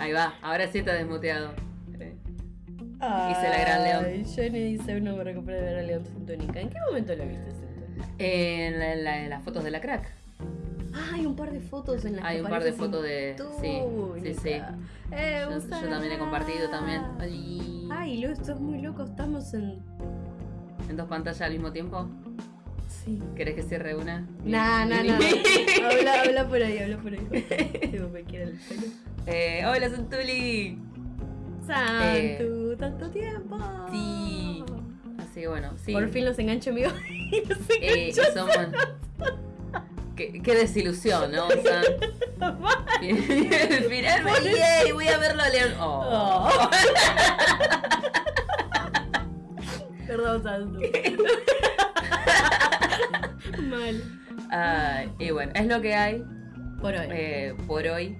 Ahí va, ahora sí está desmuteado. Hice la gran león. Ni hice uno para comprar ver a León sin túnica. ¿En qué momento lo viste sin túnica? En, la- en la- en las fotos de la crack. Ah, hay un par de fotos en las Hay que un par de fotos de. Sí, sí, sí. Eh, Yo, yo también he compartido también. Ay. Ay, lo, esto es muy loco. Estamos en. ¿En dos pantallas al mismo tiempo? Sí. ¿Querés que cierre una? Nah, nah, nah. habla, habla por ahí, habla por ahí. Me quiere el pelo. Eh, hola, Santuli. Santu, tanto tiempo. Sí. Así que bueno, sí. Por fin los engancho, amigo. Los Eh, somos. Qué, qué desilusión, ¿no? O sea. Al final me "Yay, voy a verlo a León. Oh. Oh. Perdón, Santu. Mal. Y bueno, es lo que hay Por hoy. eh, por hoy.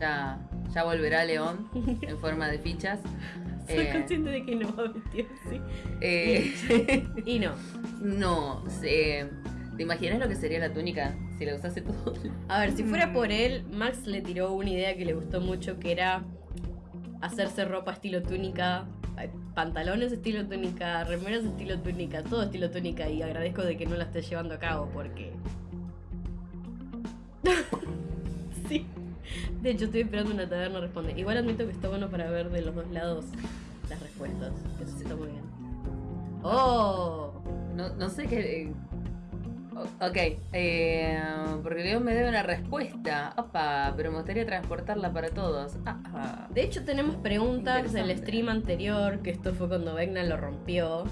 Ya, ya volverá León en forma de fichas. Soy eh, consciente de que no va a vestir así. Eh, Y no. no. ¿te imaginas lo que sería la túnica si la usase todo? A ver, si Mm. fuera por él, Max le tiró una idea que le gustó mucho, que era hacerse ropa estilo túnica, eh, pantalones estilo túnica, remeras estilo túnica, todo estilo túnica, y agradezco de que no la esté llevando a cabo, porque... sí. De hecho, estoy esperando una taberna responde. Igual admito que está bueno para ver de los dos lados las respuestas. Eso está muy bien. ¡Oh! No, no sé qué. eh, Ok, eh, porque León me debe una respuesta. Opa, pero me gustaría transportarla para todos. Ah, ah. De hecho, tenemos preguntas del stream anterior, que esto fue cuando Vegna lo rompió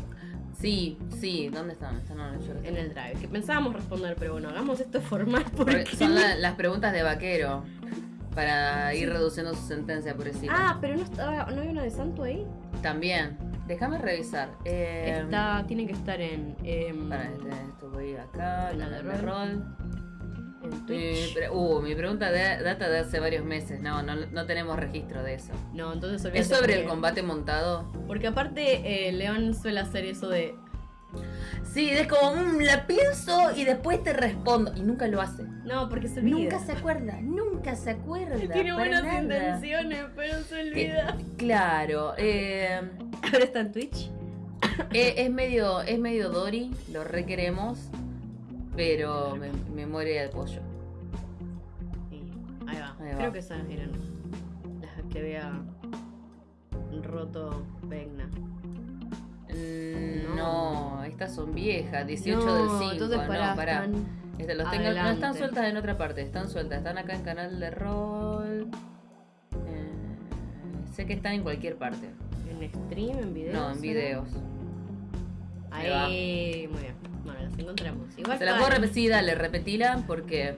Sí, sí, ¿dónde están? Están no, yo en el drive. Que pensábamos responder, pero bueno, hagamos esto formal. Porque Son la- las preguntas de vaquero. Para ir reduciendo su sentencia, por decirlo. Ah, pero no estaba, no hay una de Santo ahí. También. Déjame revisar. Eh, Está, tiene que estar en, em, Para este, esto voy acá, En la de rol. rol. en Mi, Twitch. pre- uh, mi pregunta de- data de hace varios meses. No, no, no tenemos registro de eso. No, entonces ¿Es sobre el porque- combate montado? Porque aparte, eh, León suele hacer eso de. Sí, es como, "Mm, la pienso y después te respondo. Y nunca lo hace. No, porque se olvida. Nunca se acuerda, nunca se acuerda. Tiene buenas nada. intenciones, pero se olvida. Que- claro, eh, Ahora está en Twitch. eh, es, medio, es medio Dory, lo requeremos, pero me, me muere de pollo. Sí, ahí va. Ahí va. Creo que esas eran las que había roto Vegna. Mm, No. No. estas son viejas, 18 No, del 5. entonces pará, no, pará. están Este, los tengo- no están sueltas en otra parte, están sueltas, están acá en canal de rol. Eh, sé que están en cualquier parte. en stream, en videos. No, en videos. Ahí, muy bien. Bueno, las encontramos. Igual Se la puedo repetir, dale, repetila porque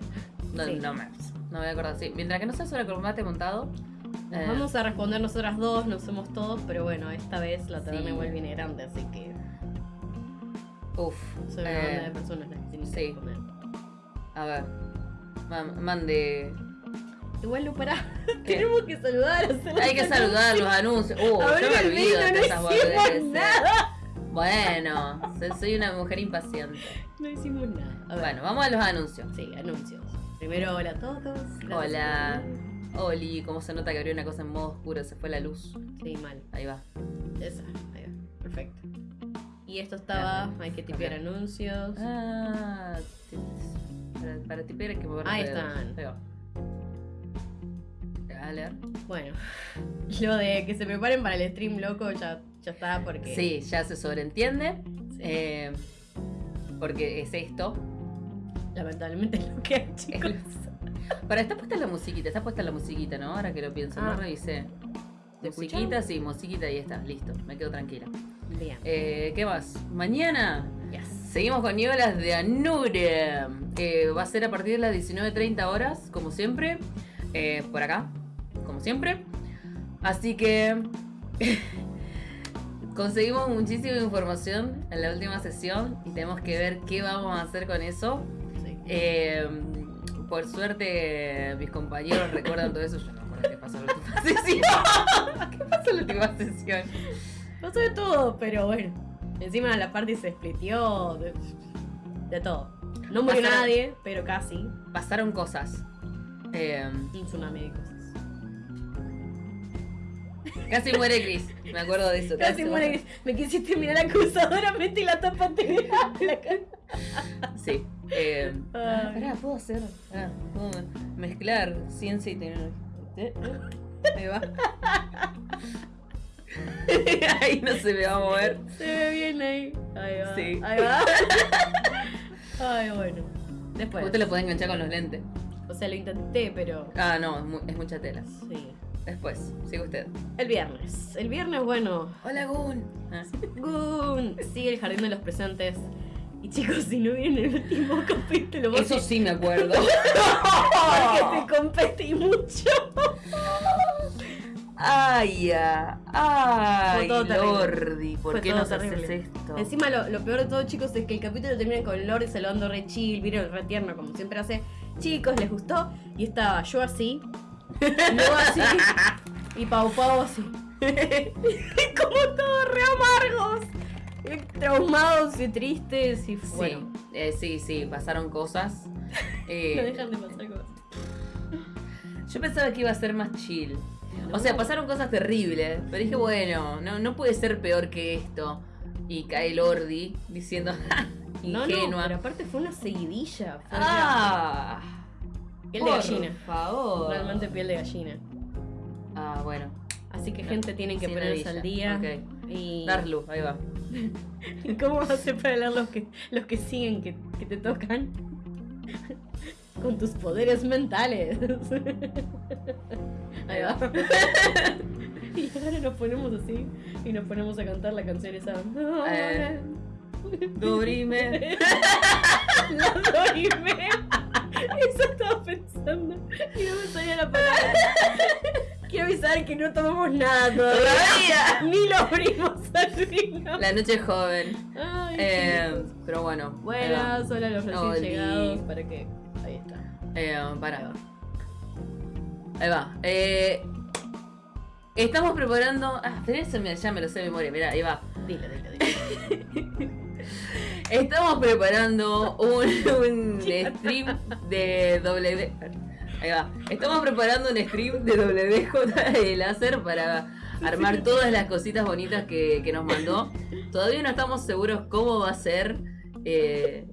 no, Sí. no me, no me voy a acordar. Sí, mientras que no sea sobre el combate montado. Eh, Vamos a responder nosotras dos, no somos todos, pero bueno, esta vez la taberna Sí. igual viene grande, así que Uf. son una eh, banda de personas las que tienen que sí. responder. A ver. Man- mande. Igual no pará, tenemos que saludar, Hay que saludar los anuncios. Uh, A yo me olvido de no esas hicimos nada. Bueno, so- soy una mujer impaciente. No hicimos nada. A ver, Bueno, vamos a los anuncios. sí, anuncios. Primero, hola a todos. Hola. Oli, cómo se nota que abrió una cosa en modo oscuro, se fue la luz. Sí, mal. Ahí va. Esa, ahí va. Perfecto. Y esto estaba, hay que tipear anuncios. Ah, para, para tipear hay que mover Ahí están. Ahí va. A leer. Bueno, lo de que se preparen para el stream loco ya, ya está porque... Sí, ya se sobreentiende. Sí. eh, porque es esto. Lamentablemente es lo que hay, chicos. Para, está puesta la musiquita, está puesta la musiquita, ¿no? Ahora que lo pienso, Ah. no revisé. ¿Se escucha? Musiquita, sí, musiquita, ahí está, listo, me quedo tranquila. Bien. Eh, ¿Qué más? Mañana Yes. Seguimos con Nieblas de Anure. Eh, va a ser a partir de las 19.30 horas, como siempre, eh, por acá, como siempre. Así que conseguimos muchísima información en la última sesión y tenemos que ver qué vamos a hacer con eso. Sí. Eh, por suerte, mis compañeros recuerdan todo eso. Yo no me acuerdo qué pasó en la última sesión. ¿Qué pasó en la última sesión? Pasó de todo, pero bueno. Encima la parte se splitió. De, de todo. No murió Pasaron- nadie, pero casi. Pasaron cosas. Eh, Un tsunami de cosas. Casi muere Chris. Me acuerdo de eso. Casi muere Chris. Me quisiste mirar acusadoramente y la tapa te la cara. Sí. Eh, pará, puedo hacer. Ah, puedo mezclar ciencia y tecnología. Eh, eh, Ahí va. Ahí no se me va a mover. Se ve bien ahí. Ahí va. Sí. Ahí va. Ay, bueno. Después. Vos te lo podés enganchar con los lentes. O sea, lo intenté, pero. Ah, no, es, mu- es mucha tela. Sí. Después, sigue usted. El viernes. El viernes, bueno. Hola, Gun. Ah, Gun. Sigue el jardín de los presentes. Y chicos, si no vieron el último capítulo, vos Eso sí me acuerdo. porque te competí mucho. Ay, ah, ay. Lordi, ¿por Fue qué nos haces terrible. esto? Encima lo, lo peor de todo, chicos, es que el capítulo termina con Lord saludando re chill, vieron re tierno, como siempre hace. Chicos, ¿les gustó? Y estaba yo así, yo así, y Pau Pau así. como todos re amargos, eh, traumados y tristes y Sí, bueno. eh, sí, sí, pasaron cosas. Eh, No dejan de pasar cosas. yo pensaba que iba a ser más chill. O sea, pasaron cosas terribles, pero dije, bueno, no, no puede ser peor que esto. Y cae Lordi diciendo, "Ja, No, no, ingenua. pero aparte fue una seguidilla. Fue ah, piel de por gallina. favor. Realmente piel de gallina. Ah, bueno. Así que No, gente tienen que ponerse al día. ladilla. Y... Dar luz, ahí va. ¿Cómo vas a hacer para leer los que, los que siguen, que, que te tocan? Con tus poderes mentales. Ahí va. Y ahora nos ponemos así y nos ponemos a cantar la canción esa. Eh. Dorime. La dorime. Eso estaba pensando y no me salía la palabra. Quiero avisar que no tomamos nada todavía. Todavía. Ni lo abrimos al vino. La noche es joven. Ay, Eh, pero bueno. Buenas, hola los recién Oli. llegados. ¿Para qué? Ahí está. Eh, para. Ahí va. Eh, estamos preparando. Ah, pero eso me- ya me lo sé de memoria. Mirá, ahí va. Dilo, dilo, dilo. Estamos preparando un, un stream de W. Ahí va. Estamos preparando un stream de WJ Láser para armar todas las cositas bonitas que, que nos mandó. Todavía no estamos seguros cómo va a ser. Eh,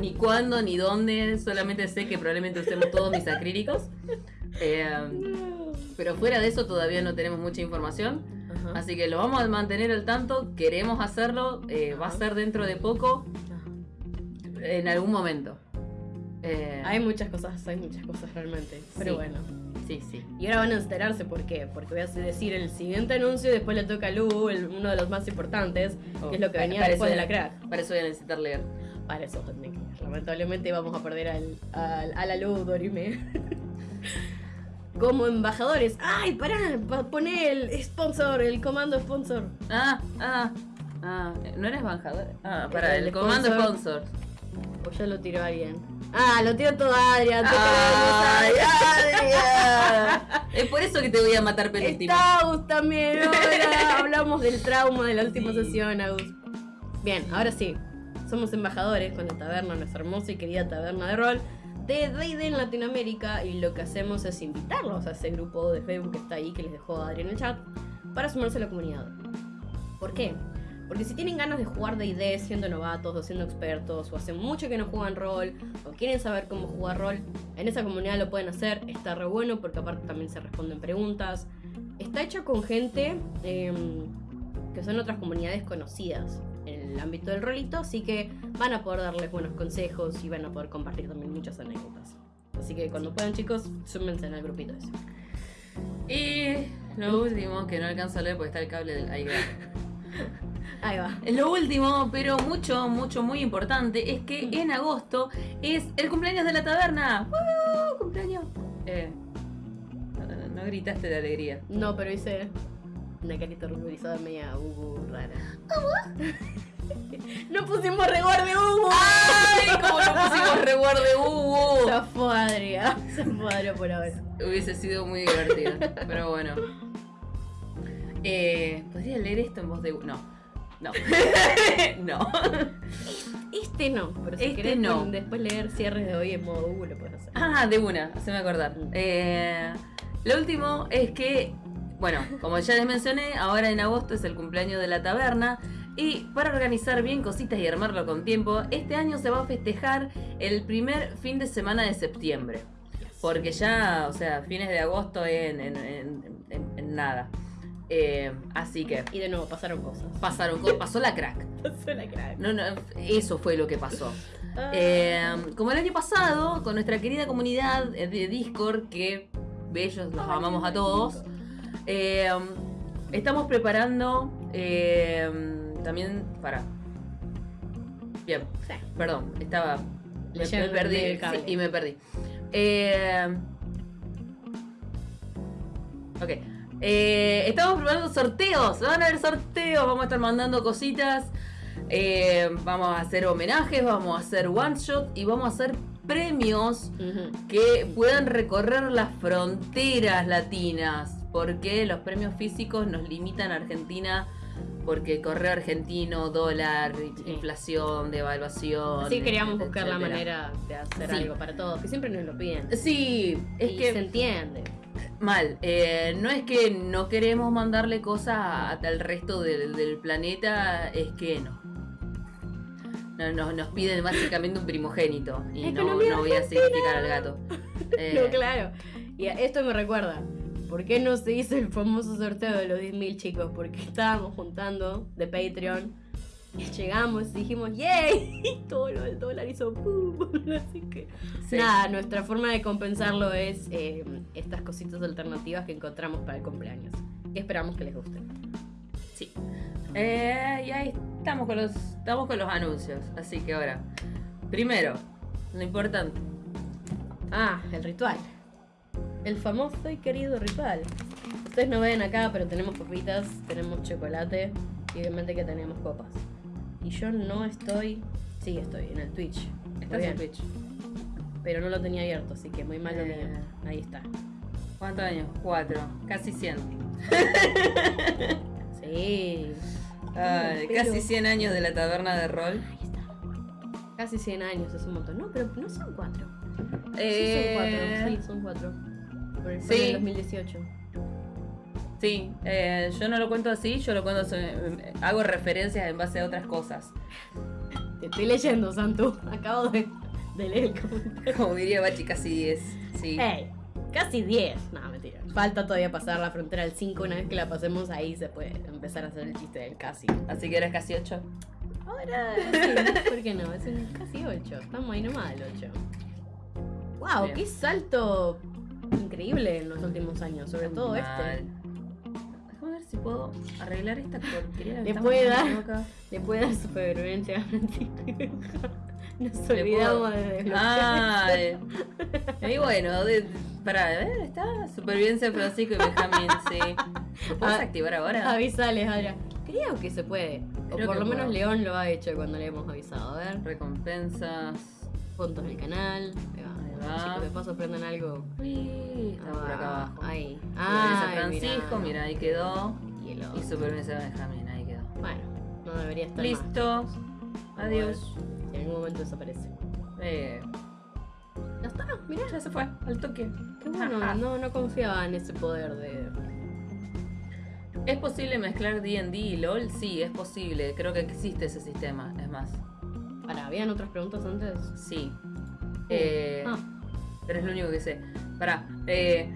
ni cuándo, ni dónde. Solamente sé que probablemente usemos todos mis acrílicos. Eh, pero fuera de eso todavía no tenemos mucha información. Así que lo vamos a mantener al tanto. Queremos hacerlo. eh, va a ser dentro de poco. En algún momento. Hay muchas cosas, hay muchas cosas realmente. Pero Sí. bueno. Sí, sí. Y ahora van a enterarse por qué. Porque voy a decir el siguiente anuncio y después le toca a Lu, el- uno de los más importantes, que es lo que Pa- venía para después eso- de la crack. Para eso voy a necesitar leer. Para eso también. Lamentablemente vamos a perder al, al, a la Lu Dorime. Como embajadores. ¡Ay, pará! pa- Poné el sponsor, el comando sponsor. Ah, ah, ah. ¿No eres banjador? Ah, para, El el, comando sponsor. sponsor. O ya lo tiró alguien. Ah, lo tiró todo Adrián. te ¡Ay, Adrián! Es por eso que te voy a matar penúltimo. Está Agus también, hola. Hablamos del trauma de la última Sí. sesión, Agus. Bien, ahora sí. Somos embajadores con la taberna, nuestra hermosa y querida taberna de rol de D&D en Latinoamérica y lo que hacemos es invitarlos a ese grupo de Facebook que está ahí, que les dejó Adrián en el chat, para sumarse a la comunidad. ¿Por qué? Porque si tienen ganas de jugar D&D siendo novatos o siendo expertos o hace mucho que no juegan rol o quieren saber cómo jugar rol, en esa comunidad lo pueden hacer, está re bueno porque aparte también se responden preguntas. Está hecho con gente em, que son otras comunidades conocidas en el ámbito del rolito, así que van a poder darles buenos consejos y van a poder compartir también muchas anécdotas. Así que cuando puedan chicos, súmense en el grupito ese. Y lo último, que no alcanzo a leer porque está el cable del... Ahí va. Ahí va. Lo último, pero mucho, mucho, muy importante, es que en agosto es el cumpleaños de la taberna. ¡Woo! ¡Cumpleaños! Eh, no, no gritaste de alegría. No, pero hice una carita ruborizada media Hugo rara. no pusimos rigor de Hugo. ¡Ay! Como no pusimos reward de Hugo. Zafó Adria. Zafó Adria por ahora. Hubiese sido muy divertido. Pero bueno. Eh, ¿Podría leer esto en voz de? No. No. no. Este no, pero si Este querés no. después leer cierres de hoy en modo Hugo lo puedes hacer. Ah, de una, se me acordar. Eh, lo último es que bueno, como ya les mencioné, ahora en agosto es el cumpleaños de la taberna. Y para organizar bien cositas y armarlo con tiempo, este año se va a festejar el primer fin de semana de septiembre. Porque ya, o sea, fines de agosto en, en- en- en- en nada. Eh, así que Y de nuevo, pasaron cosas. pasaron, co- pasó la crack. Pasó la crack. No, no, eso fue lo que pasó. Ah. Eh, como el año pasado, con nuestra querida comunidad de Discord, que bellos, los amamos a todos, eh, estamos preparando eh, también para... Bien, Sí. perdón, estaba... Me, perdí el cable. sí, y me perdí. Eh, ok. Eh, estamos preparando sorteos. Van a haber sorteos. Vamos a estar mandando cositas. Eh, vamos a hacer homenajes. Vamos a hacer one shot. Y vamos a hacer premios que puedan recorrer las fronteras latinas. Porque los premios físicos nos limitan a Argentina. Porque correo argentino, dólar, Sí. inflación, devaluación. Así queríamos buscar la manera de hacer Sí. algo para todos, que siempre nos lo piden. Sí, es y que se entiende. Mal. eh, no es que no queremos mandarle cosas a- al resto del, del planeta, es que no. No, no- nos piden básicamente un primogénito. Y no, no voy a significar al gato. Eh, No, claro. Y a- esto me recuerda. ¿Por qué no se hizo el famoso sorteo de los 10.000 chicos? Porque estábamos juntando de Patreon. Llegamos dijimos, ¡yay! Y todo lo del dólar hizo ¡pum! Así que. sí. Nada, nuestra forma de compensarlo es eh, estas cositas alternativas que encontramos para el cumpleaños. Y esperamos que les gusten. Sí. Eh, y ahí estamos con, los, estamos con los anuncios. Así que ahora, primero, lo importante. Ah, el ritual. El famoso y querido ritual. Ustedes no ven acá, pero tenemos papitas, tenemos chocolate y obviamente que tenemos copas. Y yo no estoy. Sí, estoy en el Twitch. Estás en. Twitch. Pero no lo tenía abierto, así que muy mal lo Eh. mío. Ahí está. ¿Cuántos años? Cuatro. Casi 100. Sí. Ay, Casi 100 años de la taberna de rol. Ahí está. Casi 100 años, es un montón. No, pero no son cuatro. Eh, Sí, son cuatro. Sí, son cuatro. Por el sí. del 2018. Sí, eh, yo no lo cuento así, yo lo cuento, eh, hago referencias en base a otras cosas. Te estoy leyendo, Santu. Acabo de, de leer el comentario. Como diría Bachi, casi 10. Sí. ¡Ey! Casi 10. No, mentira. Falta todavía pasar la frontera al 5. Una vez que la pasemos ahí se puede empezar a hacer el chiste del casi. Así que eres casi 8. Ahora sí, ¿por qué no? Es un casi 8. Estamos ahí nomás al 8. ¡Wow! Bien. ¡Qué salto increíble en los últimos años! Sobre todo este. Ver si puedo arreglar esta porquería. que Le puede dar. Le puede dar supervivencia a Nos olvidamos puedo- de. Ah, eh. y bueno, de, para, ¿eh? está supervivencia Francisco y Benjamín, sí. ¿Lo puedes Ah, activar ahora? Avisales, Adria. Creo que se puede. O por lo menos. León lo ha hecho cuando le hemos avisado. A ver. Recompensas. Puntos del canal. Ahí va. Va. Chicos, de paso algo. Uy, está por acá Ah, abajo. Ahí. Ah, Francisco, mira, ahí quedó. Y supervivencia de Benjamín, ahí quedó. Bueno, no debería estar Listo. más. Adiós. Si en algún momento desaparece. Eh, Ya está, mirá. ya se fue, al toque. Qué bueno, Ajá. no, no confiaba en ese poder de. ¿Es posible mezclar D&D y LOL? Sí, es posible. Creo que existe ese sistema, es más. Para, ¿habían otras preguntas antes? Sí. Eh, Ah, Pero es lo único que sé. Pará. Eh,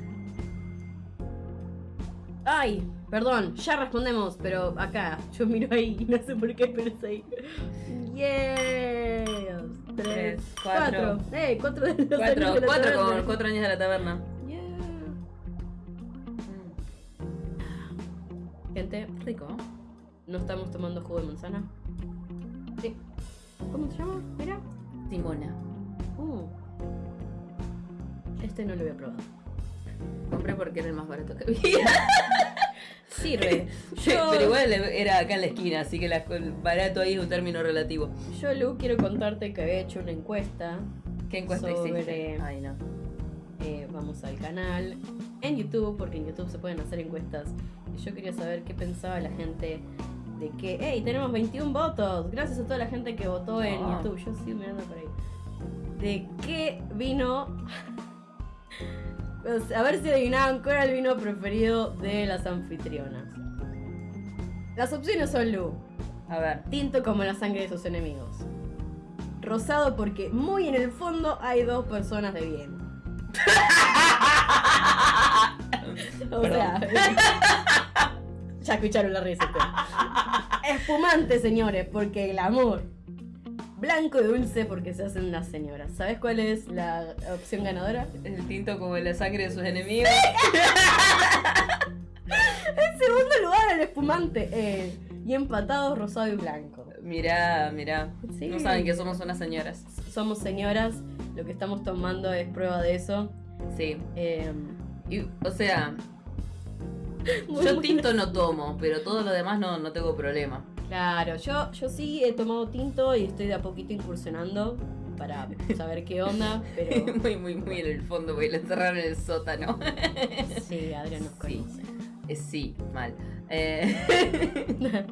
Ay, perdón, ya respondemos, pero acá, yo miro ahí y no sé por qué, pero es ahí. Yes. Tres, Tres, cuatro. cuatro. Eh, cuatro de los cuatro, años de la cuatro taberna. con cuatro años de la taberna. Yeah. Gente, rico. ¿no estamos tomando jugo de manzana? Sí. ¿Cómo se llama? Mira. Simona. Uh. Este no lo había probado. Compré porque era el más barato que había. Sirve. Yo- Pero igual era acá en la esquina, así que la- el barato ahí es un término relativo. Yo, Lu, quiero contarte que había hecho una encuesta. ¿Qué encuesta Sobre- hiciste? Ay, no. Eh, vamos al canal en YouTube, porque en YouTube se pueden hacer encuestas. Y yo quería saber qué pensaba la gente de que, hey, tenemos 21 votos. Gracias a toda la gente que votó en Ah. YouTube. Yo sigo mirando por ahí. De qué vino A ver si adivinaban cuál era el vino preferido de las anfitrionas. Las opciones son Lu. A ver. Tinto como la sangre de sus enemigos. Rosado porque muy en el fondo hay dos personas de bien. o sea, ya escucharon la receta. Espumante, señores, porque el amor. Blanco y dulce porque se hacen las señoras. ¿Sabes cuál es la opción ganadora? El tinto como la sangre de sus enemigos. En segundo lugar, el espumante. eh, y empatados, rosado y blanco. Mirá, mirá. Sí. No saben que somos unas señoras. Somos señoras, lo que estamos tomando es prueba de eso. Sí. Eh, Y, o sea, muy yo tinto no tomo, pero todo lo demás no, no tengo problema. Claro, yo, yo sí he tomado tinto y estoy de a poquito incursionando para saber qué onda, pero muy, muy, muy en el fondo, porque lo encerraron en el sótano. sí, Adrián nos Sí. conoce. Eh, sí, mal. Eh,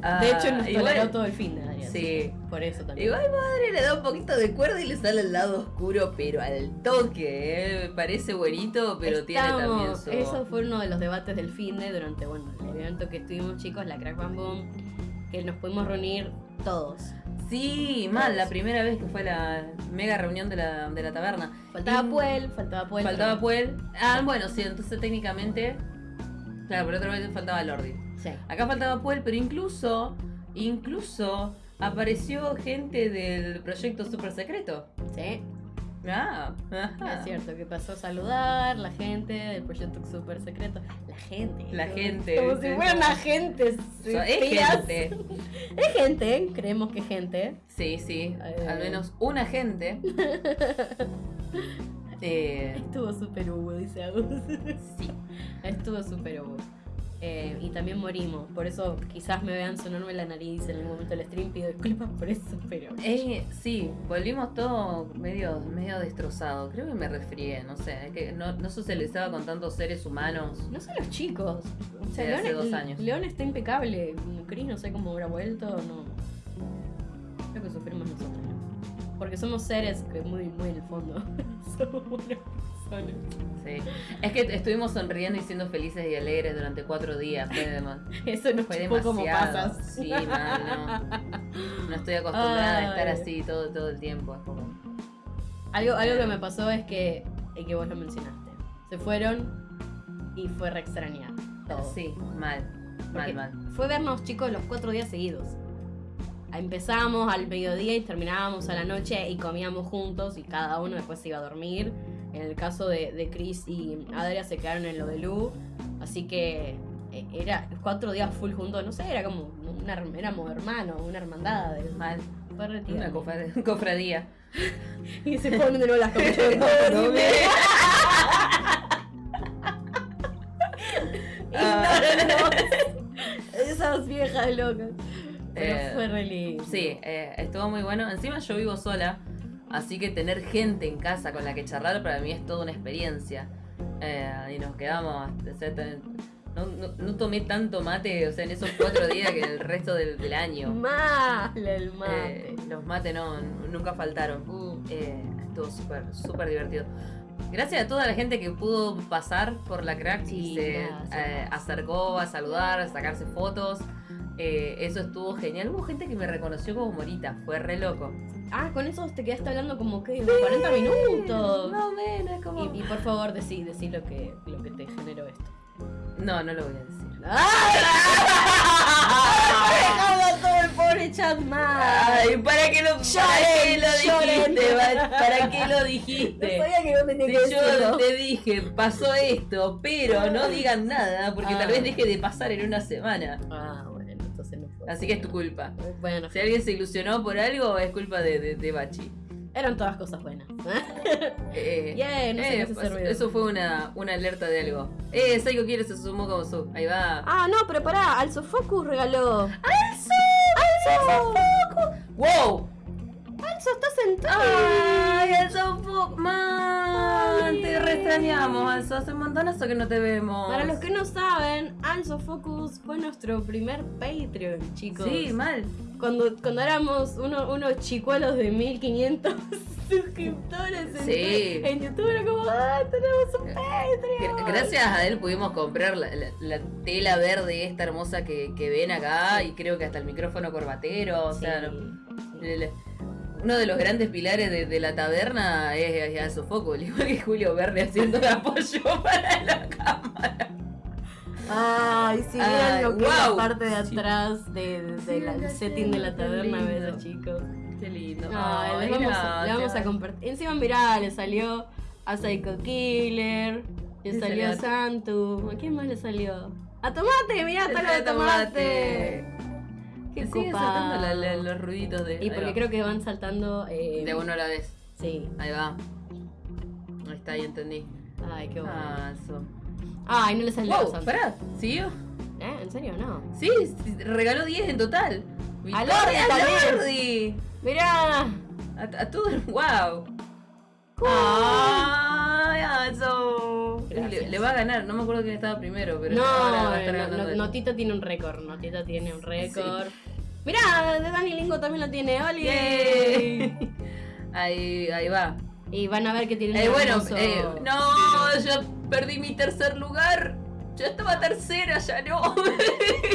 De hecho, nos ah, toleró igual- todo el fin de Adrián. Sí. Por eso también. Igual madre le da un poquito de cuerda y le sale al lado oscuro, pero al toque, ¿eh? Parece buenito, pero tiene también su... Eso fue uno de los debates del fin de durante, bueno, el evento que estuvimos chicos, la Crack Bam Boom, que nos pudimos reunir todos. Sí, mal, la primera vez que fue la mega reunión de la, de la taberna. Faltaba Y- Puel, faltaba Puel. Faltaba Puel. Ah, bueno, sí, entonces técnicamente... Claro, pero otra vez faltaba Lordi. Sí. Acá faltaba Puel, pero incluso, incluso apareció gente del proyecto super secreto. Sí, Ah, ajá. es cierto, que pasó a saludar la gente del proyecto super secreto. La gente. La como- gente, Como si fueran agentes. So- es gente. Es gente, creemos que gente. Sí, sí. Eh. Al menos un agente. Eh, Estuvo súper Hugo, dice Agus. sí. Estuvo súper Hugo. Eh, y también morimos, por eso quizás me vean sonarme la nariz en el momento del stream, pido disculpas por eso, pero... Eh, sí, volvimos todo medio, medio destrozado. Creo que me resfrié, no sé. Es que no, no socializaba con tantos seres humanos. No son los chicos. O sea, hace dos años. León está impecable. Chris no sé cómo habrá vuelto, no. Creo que sufrimos nosotros. Porque somos seres que muy, muy en el fondo. somos buenas personas. Sí. Es que estuvimos sonriendo y siendo felices y alegres durante cuatro días. Fue, dema- Eso no fue chupó como demasiado. pasas. Sí, mal, no. No estoy acostumbrada a estar Ay. así todo, todo el tiempo. Como... Algo, algo que me pasó es que, y que vos lo mencionaste. Se fueron y fue re extrañar todo. Sí, mal. Porque Mal, mal. Fue vernos chicos los cuatro días seguidos. Empezamos al mediodía y terminábamos a la noche y comíamos juntos y cada uno después se iba a dormir. En el caso de, de Chris y Adria se quedaron en lo de Lu. Así que eh, era cuatro días full juntos. No sé, era como una, éramos hermanos, una hermandad. de- Mal. Una cofradía. Y se ponen de nuevo las. Esas viejas locas. Pero Eh, fue re lindo. Sí, eh, estuvo muy bueno. Encima yo vivo sola, así que tener gente en casa con la que charlar para mí es toda una experiencia. Eh, y nos quedamos, o sea, ten- no, no- no tomé tanto mate, o sea, en esos cuatro días que el resto del, del año. Mal el mate. Eh, los mates no, nunca faltaron. Mm. Eh, estuvo súper, súper divertido. Gracias a toda la gente que pudo pasar por la crack Sí, y se gracias. eh, acercó a saludar, a sacarse fotos. Eh, eso estuvo genial. Hubo gente que me reconoció como Morita, fue re loco. Ah, con eso te quedaste hablando como que 40 minutos. No, menos, es como. Y, y por favor, decí, decí lo que, lo que te generó esto. No, no lo voy a decir. Dejando todo el pobre chat. Ay, ¿para qué lo, para qué lo dijiste? ¿Para- ¿Para qué lo No dijiste? sabía que no tenía Si que yo decirlo. te dije, pasó esto, pero no digan nada, porque Ah. tal vez deje de pasar en una semana. Ah, Así que es tu culpa. Bueno, Si alguien se ilusionó por algo, es culpa de, de, de Bachi. eran todas cosas buenas. Eh, Yeah, no eh, pues, eso fue una, una alerta de algo. Eh, Saiko quiere se sumó como su. Ahí va. Ah, no, pero pará, Alzo Focus regaló. ¡Alzo! ¡Alzo! ¡Wow! Alzo está sentado. ¡Ay, Alzo Fo- Man! Te re extrañamos, Alzo. Hace un montonazo que no te vemos. Para los que no saben, Alzo Focus fue nuestro primer Patreon, chicos. Sí, mal. Cuando, cuando éramos uno- unos chicuelos de 1500 suscriptores en, Sí. en YouTube. Era como, ¡ah, tenemos un Patreon! Gracias a él pudimos comprar la, la- la tela verde esta hermosa que, que ven acá y creo que hasta el micrófono corbatero. O sea, Sí. El- uno de los grandes pilares de, de la taberna es, es a Sofoco, igual que Julio Verne haciendo de apoyo para la cámara. Ay, si vieran lo que es la parte de Sí. atrás de, de- Sí, la- el sé, setting de la taberna. ¿ves, chicos? Qué lindo. Ay, vamos, a- le gracias. vamos a compartir. Encima, mirá, le salió a Psycho Killer, le salió a Santu. ¿A quién más le salió? ¡A Tomate! Mirá, está lo de Tomate. Qué Me siguen saltando la- la- copado. los ruiditos de. Y porque va. creo que van saltando. eh, De uno a la vez. Sí. Ahí va. Ahí está, ahí entendí. Ay, qué bueno. Ah, eso. Ay, no le salió Wow, pará. ¿Siguió? ¿Eh? ¿En serio? No. Sí, regaló 10 en total. A Victoria. Lordi. Mirá. A, a todo el. ¡Wow! ¡Ay, eso! Le, le va a ganar, no me acuerdo quién estaba primero, pero ahora va No, a estar no, no. Notita tiene un récord. Notita tiene un récord. Mirá, de Dani Lingo también lo tiene. ¡Oli! Ahí, ahí va. Y van a ver que tiene un Eh, bueno, hermoso- eh, no, yo perdí mi tercer lugar. Yo estaba tercera, ya no.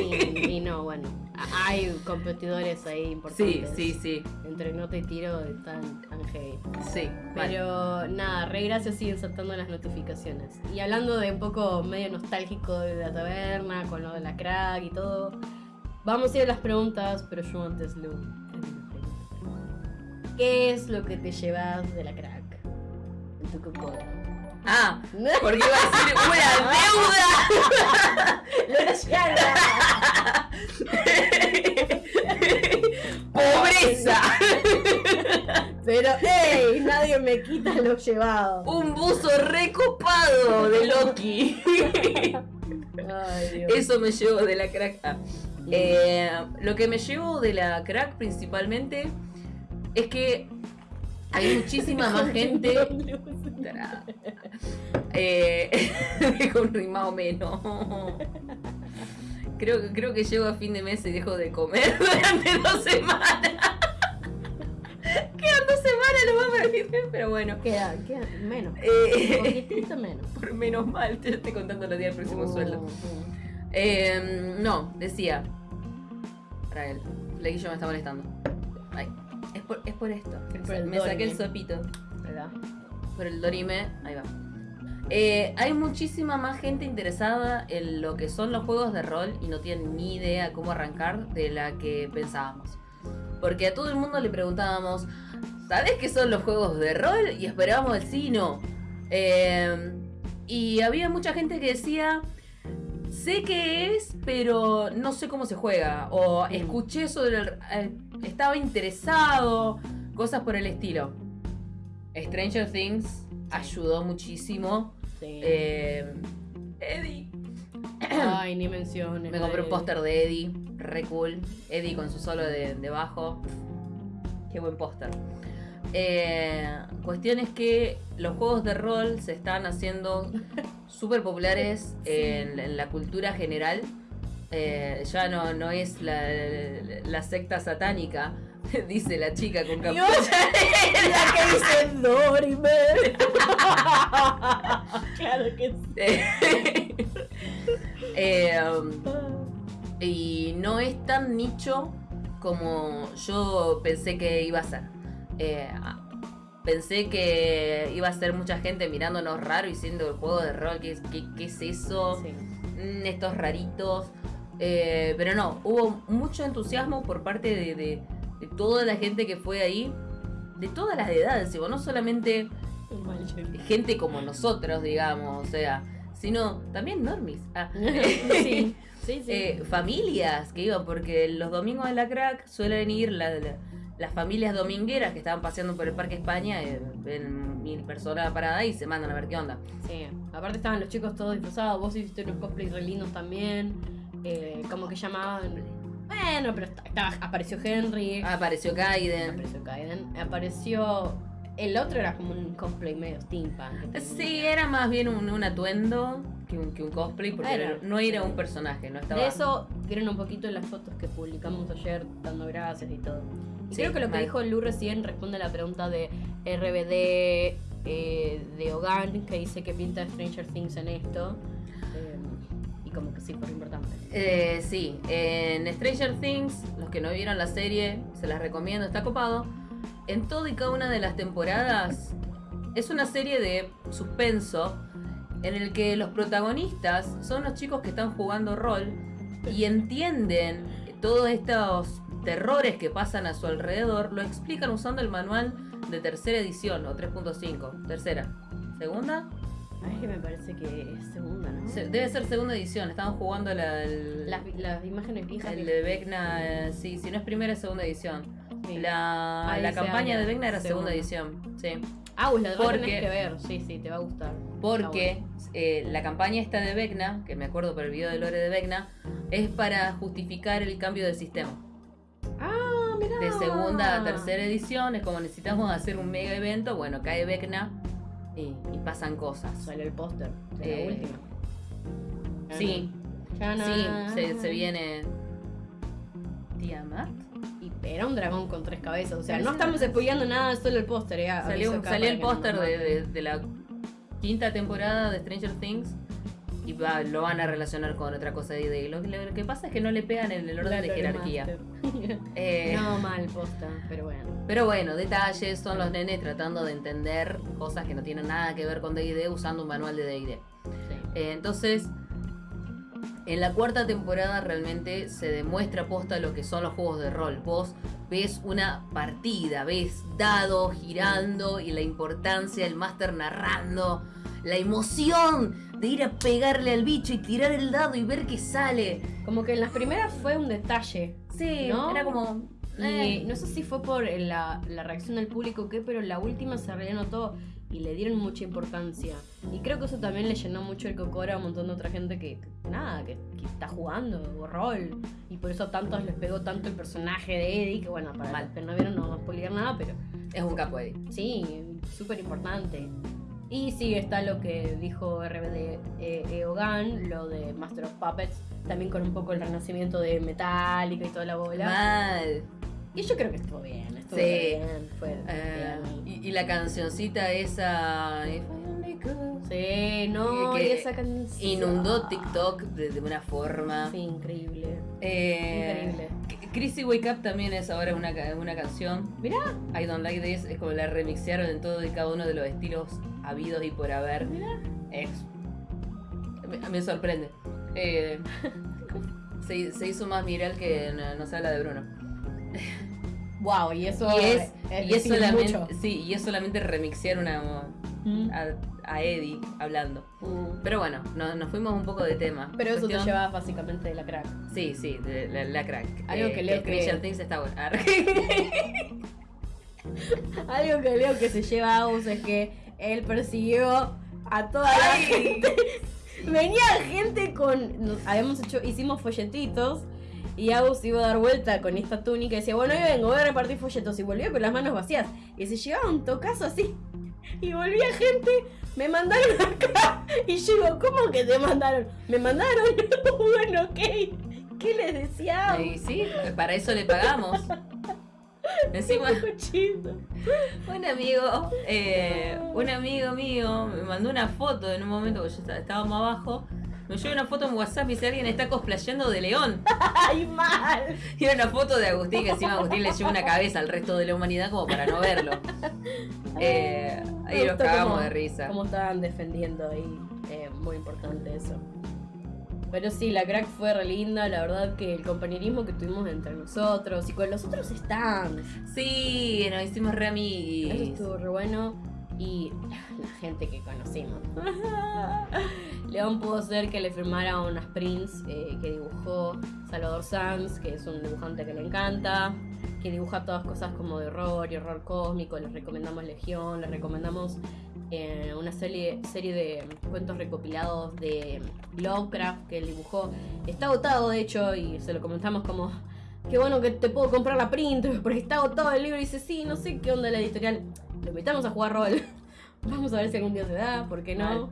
Y, y no, bueno. Hay competidores ahí Sí, importantes. sí, sí. Entre nota y tiro están tan heavy. Sí. vale. Pero nada, re gracias siguen saltando las notificaciones. Y hablando de un poco medio nostálgico de la taberna, con lo de la crack y todo, vamos a ir a las preguntas, pero yo antes lo. ¿Qué es lo que te llevas de la crack? En tu. Ah, porque iba a decir una deuda. Pobreza. Pero, ¡ey! Nadie me quita lo llevado. Un buzo recopado de Loki. Ay, Dios. Eso me llevo de la crack. Ah. Eh, lo que me llevo de la crack principalmente es que hay muchísima más gente. Eh, con un más o menos. Creo, que- creo que llego a fin de mes y dejo de comer durante dos semanas. Quedan dos semanas nomás para fin de mes, pero bueno. Queda, queda menos. Un Eh, poquitito menos. por menos mal, te estoy contando los días del próximo sueldo. Mm, Eh, no, decía. Para él. Flequillo me está molestando. Por, es por esto. Es por el me saqué el sopito. ¿Verdad? Por el dorime. Ahí va. Eh, hay muchísima más gente interesada en lo que son los juegos de rol y no tienen ni idea cómo arrancar de la que pensábamos. Porque a todo el mundo le preguntábamos, ¿sabes qué son los juegos de rol? Y esperábamos el sí y no. Eh, y había mucha gente que decía, sé qué es, pero no sé cómo se juega. O escuché sobre el... eh, estaba interesado, cosas por el estilo. Stranger Things ayudó muchísimo. Sí. Eh, Eddie. Ay, ni menciones. Me compré un ay. póster de Eddie, re cool. Eddie con su solo de, de bajo. Qué buen póster. Eh, cuestión es que los juegos de rol se están haciendo súper populares en, en la cultura general. Eh, ya no, no es la, la secta satánica, dice la chica con capucha. La que dice Dorime. claro que sí. Eh, um, y no es tan nicho como yo pensé que iba a ser. Eh, pensé que iba a ser mucha gente mirándonos raro y diciendo el juego de rol, ¿qué, es- qué, qué es eso? Sí. Mm, estos raritos. Eh, pero no, hubo mucho entusiasmo por parte de, de- de toda la gente que fue ahí, de todas las edades, digo, no solamente gente como nosotros, digamos, o sea, sino también normis. Ah. sí, sí, sí. Eh, familias que iban, porque los domingos de la crack suelen ir la- la- las familias domingueras que estaban paseando por el Parque España, eh, ven mil personas paradas y se mandan a ver qué onda. Sí, aparte estaban los chicos todos disfrazados, vos hiciste unos cosplays re lindos también, eh, como que llamaban... Bueno, pero estaba, apareció Henry, Apareció Kaiden. apareció Kaiden, apareció... El otro era como un cosplay medio steampunk. Sí, era más bien un, un atuendo. que un, que un cosplay porque Era. era- no era un personaje, no estaba. De eso vieron un poquito en las fotos que publicamos ayer, dando gracias y todo. Y Sí, creo que lo que mal. dijo Lu recién responde a la pregunta de RBD eh, de Hogan, que dice que pinta Stranger Things en esto. Como que sí fue importante. Eh, sí, en Stranger Things, los que no vieron la serie, se las recomiendo, está copado. En todo y cada una de las temporadas es una serie de suspenso en el que los protagonistas son los chicos que están jugando rol y entienden todos estos terrores que pasan a su alrededor, lo explican usando el manual de tercera edición o 3.5, tercera. ¿Segunda? Ay, que me parece que es segunda, ¿no? Se- debe ser segunda edición, estaban jugando la, el- Las, las imágenes viejas. el de Vecna, eh, sí, si no es primera es segunda edición. Sí. La, se campaña de Vecna era segunda segunda. edición, sí. Ah, pues la Porque- tener que ver. Sí, sí, te va a gustar. Porque eh, la campaña esta de Vecna, que me acuerdo por el video de Lore de Vecna, es para justificar el cambio de sistema. Ah, mirá. De segunda a tercera edición, es como necesitamos hacer un mega evento, bueno, cae Vecna y, y pasan cosas. Sale el póster de Eh, la última. Sí, Chana. sí, se, se viene... Tiamat. Y era un dragón con tres cabezas. O sea, no estamos spoileando nada, solo el póster. eh, Salió, salió el póster de- de la quinta temporada de Stranger Things y va- lo van a relacionar con otra cosa de ID. Lo, que- lo que pasa es que no le pegan en el orden de jerarquía. Eh, no mal posta, pero bueno. Pero bueno, detalles son los nenes tratando de entender cosas que no tienen nada que ver con D&D usando un manual de D&D. Sí. Eh, entonces, en la cuarta temporada realmente se demuestra posta lo que son los juegos de rol. Vos ves una partida, ves dados girando y la importancia del máster narrando, la emoción de ir a pegarle al bicho y tirar el dado y ver qué sale. Como que en las primeras fue un detalle. Sí, ¿No? era como... Y eh, no sé si fue por la, la reacción del público o qué, pero en la última se rellenotó y le dieron mucha importancia. Y creo que eso también le llenó mucho el cocora a un montón de otra gente que, que nada, que, que está jugando o rol. Y por eso a tantos les pegó tanto el personaje de Eddie, que bueno, para Mal. que no vieron no vamos a spoilear nada, pero es un capo Eddie. sí, súper importante. Y sí, está lo que dijo RBD eh, Eogan, lo de Master of Puppets, también con un poco el renacimiento de Metallica y toda la bola. Mal. Y yo creo que estuvo bien, estuvo Sí. bien, fue Eh, bien. y, y la cancioncita esa... If I only could. Sí, no, que y esa canción. Inundó TikTok de, de una forma... Sí, increíble. Eh, Increíble. Crazy Wake Up también es ahora una, una canción. Mirá. I Don't Like This es como la remixearon en todo y cada uno de los estilos habidos y por haber. Mirá. Es, me, me sorprende. Eh, se, se hizo más viral que no, no se habla de Bruno. Wow, y eso y es, y es solamente, mucho. sí, y es solamente remixear una, Mm. a, a Eddie hablando. Mm. Pero bueno, no- nos fuimos un poco de tema. Pero eso te llevaba básicamente de la crack. Sí, sí, de la, la crack. Algo que leo que- Things está bueno. Algo que leo que se lleva a Agus es que él persiguió a toda la Ay. gente. Venía gente con. nos- habíamos hecho, hicimos folletitos. Y Agus iba a dar vuelta con esta túnica y decía, bueno, hoy vengo, voy a repartir folletos. Y volvió con las manos vacías. Y se llevaba un tocazo así. Y volvía gente, me mandaron acá. Y yo digo, ¿cómo que te mandaron? Me mandaron. bueno, ok. ¿Qué les decía? Y sí, para eso le pagamos. Encima, un amigo, eh, un amigo mío me mandó una foto en un momento que yo estaba, estábamos abajo. Me lleva una foto en WhatsApp y dice alguien está cosplayando de león. ¡Ay, mal! Y era una foto de Agustín, que encima Agustín le lleva una cabeza al resto de la humanidad como para no verlo. Eh, ahí nos cagamos cómo- de risa. Cómo estaban defendiendo ahí. eh, muy importante eso. Pero sí, la crack fue re linda. La verdad que el compañerismo que tuvimos entre nosotros y con los otros stands. Sí, nos hicimos re Eso amiguis. estuvo re bueno. Y la gente que conocimos. León pudo ser que le firmara unas prints eh, que dibujó Salvador Sanz, que es un dibujante que le encanta, que dibuja todas cosas como de horror y horror cósmico. Les recomendamos Legión, les recomendamos eh, una serie, serie de cuentos recopilados de Lovecraft que él dibujó. Está agotado, de hecho, y se lo comentamos como. Qué bueno que te puedo comprar la print, porque está agotado el libro. Y dice, sí, no sé qué onda la editorial. Lo invitamos a jugar rol. Vamos a ver si algún día se da, ¿por qué no?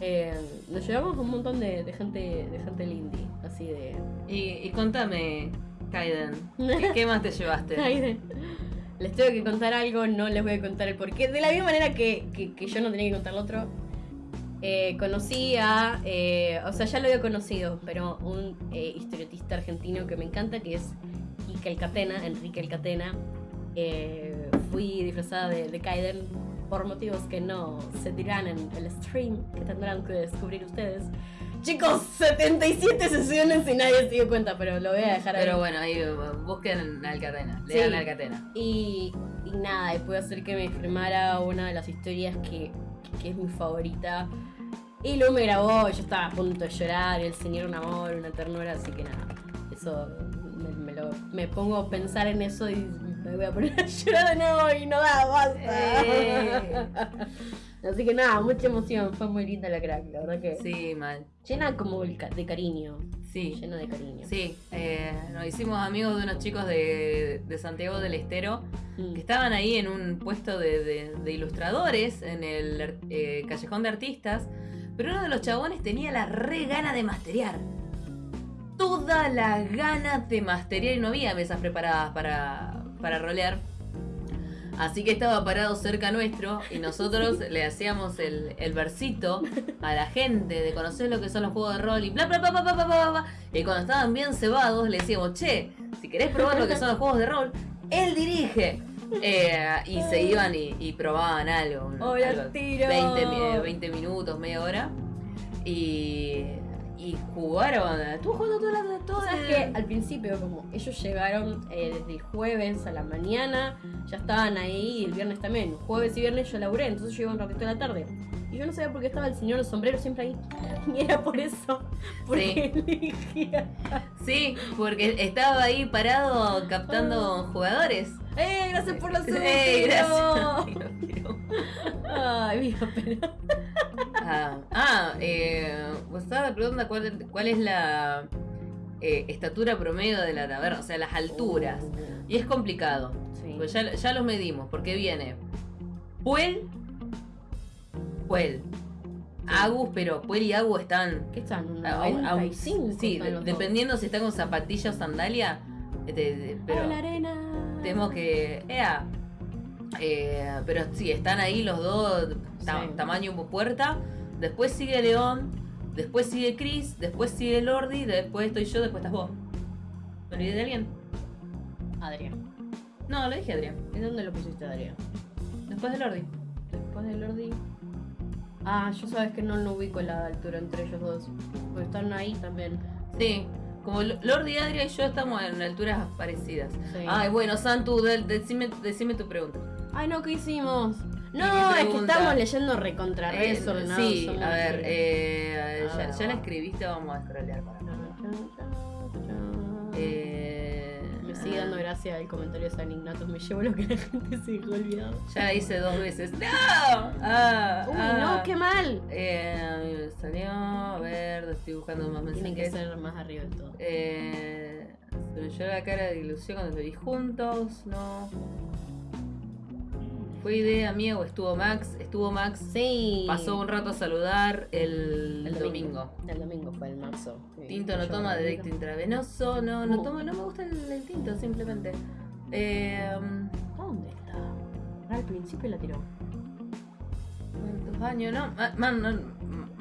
Eh, nos llevamos un montón de, de gente de gente lindy, así de... Y, y contame, Kaiden, ¿qué, qué más te llevaste? Ay, de- Les tengo que contar algo, no les voy a contar el porqué. De la misma manera que, que- que yo no tenía que contar lo otro. Eh, conocí a, eh, o sea, ya lo había conocido, pero un eh, historietista argentino que me encanta, que es Ike Alcatena, Enrique Alcatena. Eh, fui disfrazada de, de Kaiden por motivos que no se dirán en el stream, que tendrán que descubrir ustedes. Chicos, 77 sesiones y nadie se dio cuenta, pero lo voy a dejar ahí. Pero bueno, ahí uh, busquen Alcatena, Sí. lean Alcatena. Y, y nada, y pude hacer que me firmara una de las historias que, que es mi favorita. Y luego me grabó, y yo estaba a punto de llorar, el señor un amor, una ternura, así que nada, eso me, me lo- me pongo a pensar en eso y me voy a poner a llorar de nuevo y no da, basta. Eh. Así que nada, mucha emoción, fue muy linda la crack, la verdad que Sí, mal. llena como de cariño, Sí. llena de cariño. Sí, eh, nos hicimos amigos de unos chicos de, de Santiago del Estero Mm. que estaban ahí en un puesto de, de- de ilustradores en el eh, Callejón de Artistas, pero uno de los chabones tenía la re gana de masterear. Toda la ganas de masterear y no había mesas preparadas para, para rolear. Así que estaba parado cerca nuestro y nosotros le hacíamos el, el versito a la gente de conocer lo que son los juegos de rol y bla bla bla bla bla bla bla, bla. Y cuando estaban bien cebados le decíamos, che, si querés probar lo que son los juegos de rol, él dirige. Eh, y se iban y, y probaban algo. un- algo, tiro. 20, mi- 20 minutos, media hora. Y, y jugaron. Estuvo jugando toda la. Toda ¿Sabes qué? Al principio, como ellos llegaron eh, desde el jueves a la mañana, ya estaban ahí, y el viernes también. Jueves y viernes yo laburé, entonces yo iba un ratito de la tarde. Y yo no sabía por qué estaba el señor de sombrero siempre ahí. Y era por eso. Porque dirigía. Sí, porque estaba ahí parado captando jugadores. ¡Eh! Gracias por la sub, ¡Ey, gracias! Ay, viva, pero. Ah, ah eh, vos estabas preguntando cuál, cuál es la eh, estatura promedio de la taberna, o sea, las alturas. Y es complicado, Sí. pues ya, ya los medimos, porque viene Puel, Puel, Agus, pero Puel y Agus están ¿Qué están? ¿Un a a un- 95? sí, están de- los dos. dependiendo si están con zapatilla o sandalia, de- pero ¡A la arena! Tenemos que... ea, eh, pero sí, están ahí los dos, ta- Sí. tamaño puerta. Después sigue León, después sigue Chris, después sigue Lordi, después estoy yo, después estás vos. ¿Me olvidé de alguien? Adrián. No, lo dije Adrián. ¿Y dónde lo pusiste, Adrián? Después de Lordi. Después de Lordi. Ah, yo sabes que no lo ubico la altura entre ellos dos. Porque están ahí también. Sí, como Lordi, Adrián y yo estamos en alturas parecidas. Sí. Ay, bueno, Santu, del- decime, decime tu pregunta. Ay, no, ¿qué hicimos? No, es que estamos leyendo recontra Eh, resolnados. sí, somos a ver, eh, ya, ver, ya la escribiste, vamos a scrollear para eh, sigue dando gracia el comentario de San Ignatus. Me llevo lo que la gente se dejó olvidado. Ya la hice dos veces. ¡No! Ah, Uy, ah. no, qué mal. Eh, salió, a ver, estoy buscando más Tiene que mensajes. ser más arriba de todo. Eh, se me llevó la cara de ilusión cuando los vi juntos, no. ¿Fue idea mía o estuvo Max? Estuvo Max. Sí. Pasó un rato a saludar el, El domingo. El domingo fue el marzo. Sí, Tinto no toma domingo. directo intravenoso, no, no Uh. tomo, no me gusta el, el tinto, simplemente. Eh, ¿Dónde está? Al principio la tiró. ¿Cuántos años? No, ma- man, no,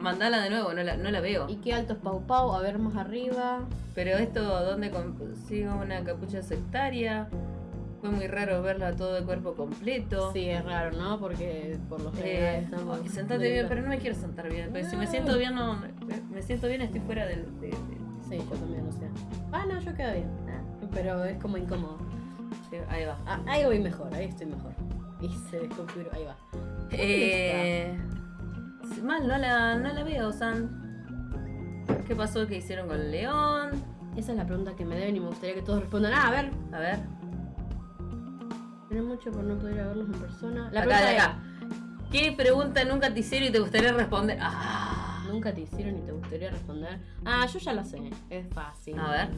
mandala de nuevo, no la, no la veo. ¿Y qué alto es Pau Pau? A ver más arriba. Pero esto, ¿dónde consigo una capucha sectaria? Fue muy raro verla todo de cuerpo completo. Sí, es raro, ¿no? Porque por los Eh, estamos. ay, sentate bien, pero no me quiero sentar bien. Porque si me siento bien, no, me, siento bien, estoy fuera del. de- de- Sí, yo también, o sea. Ah, no, yo quedo bien. Pero es como incómodo. sí, ahí va. Ah, ahí voy mejor, ahí estoy mejor. Y se desconfiguró, ahí va. Eh, mal, no la, no la veo, San. ¿Qué pasó? ¿Qué hicieron con León? Esa es la pregunta que me deben y me gustaría que todos respondan. Ah, a ver. A ver. Mucho por no poder ir a verlos en persona. La acá, de. ¿Qué pregunta nunca te hicieron y te gustaría responder? Ah, ¿Nunca te hicieron y te gustaría responder? Ah, yo ya lo sé. Es fácil. a ver.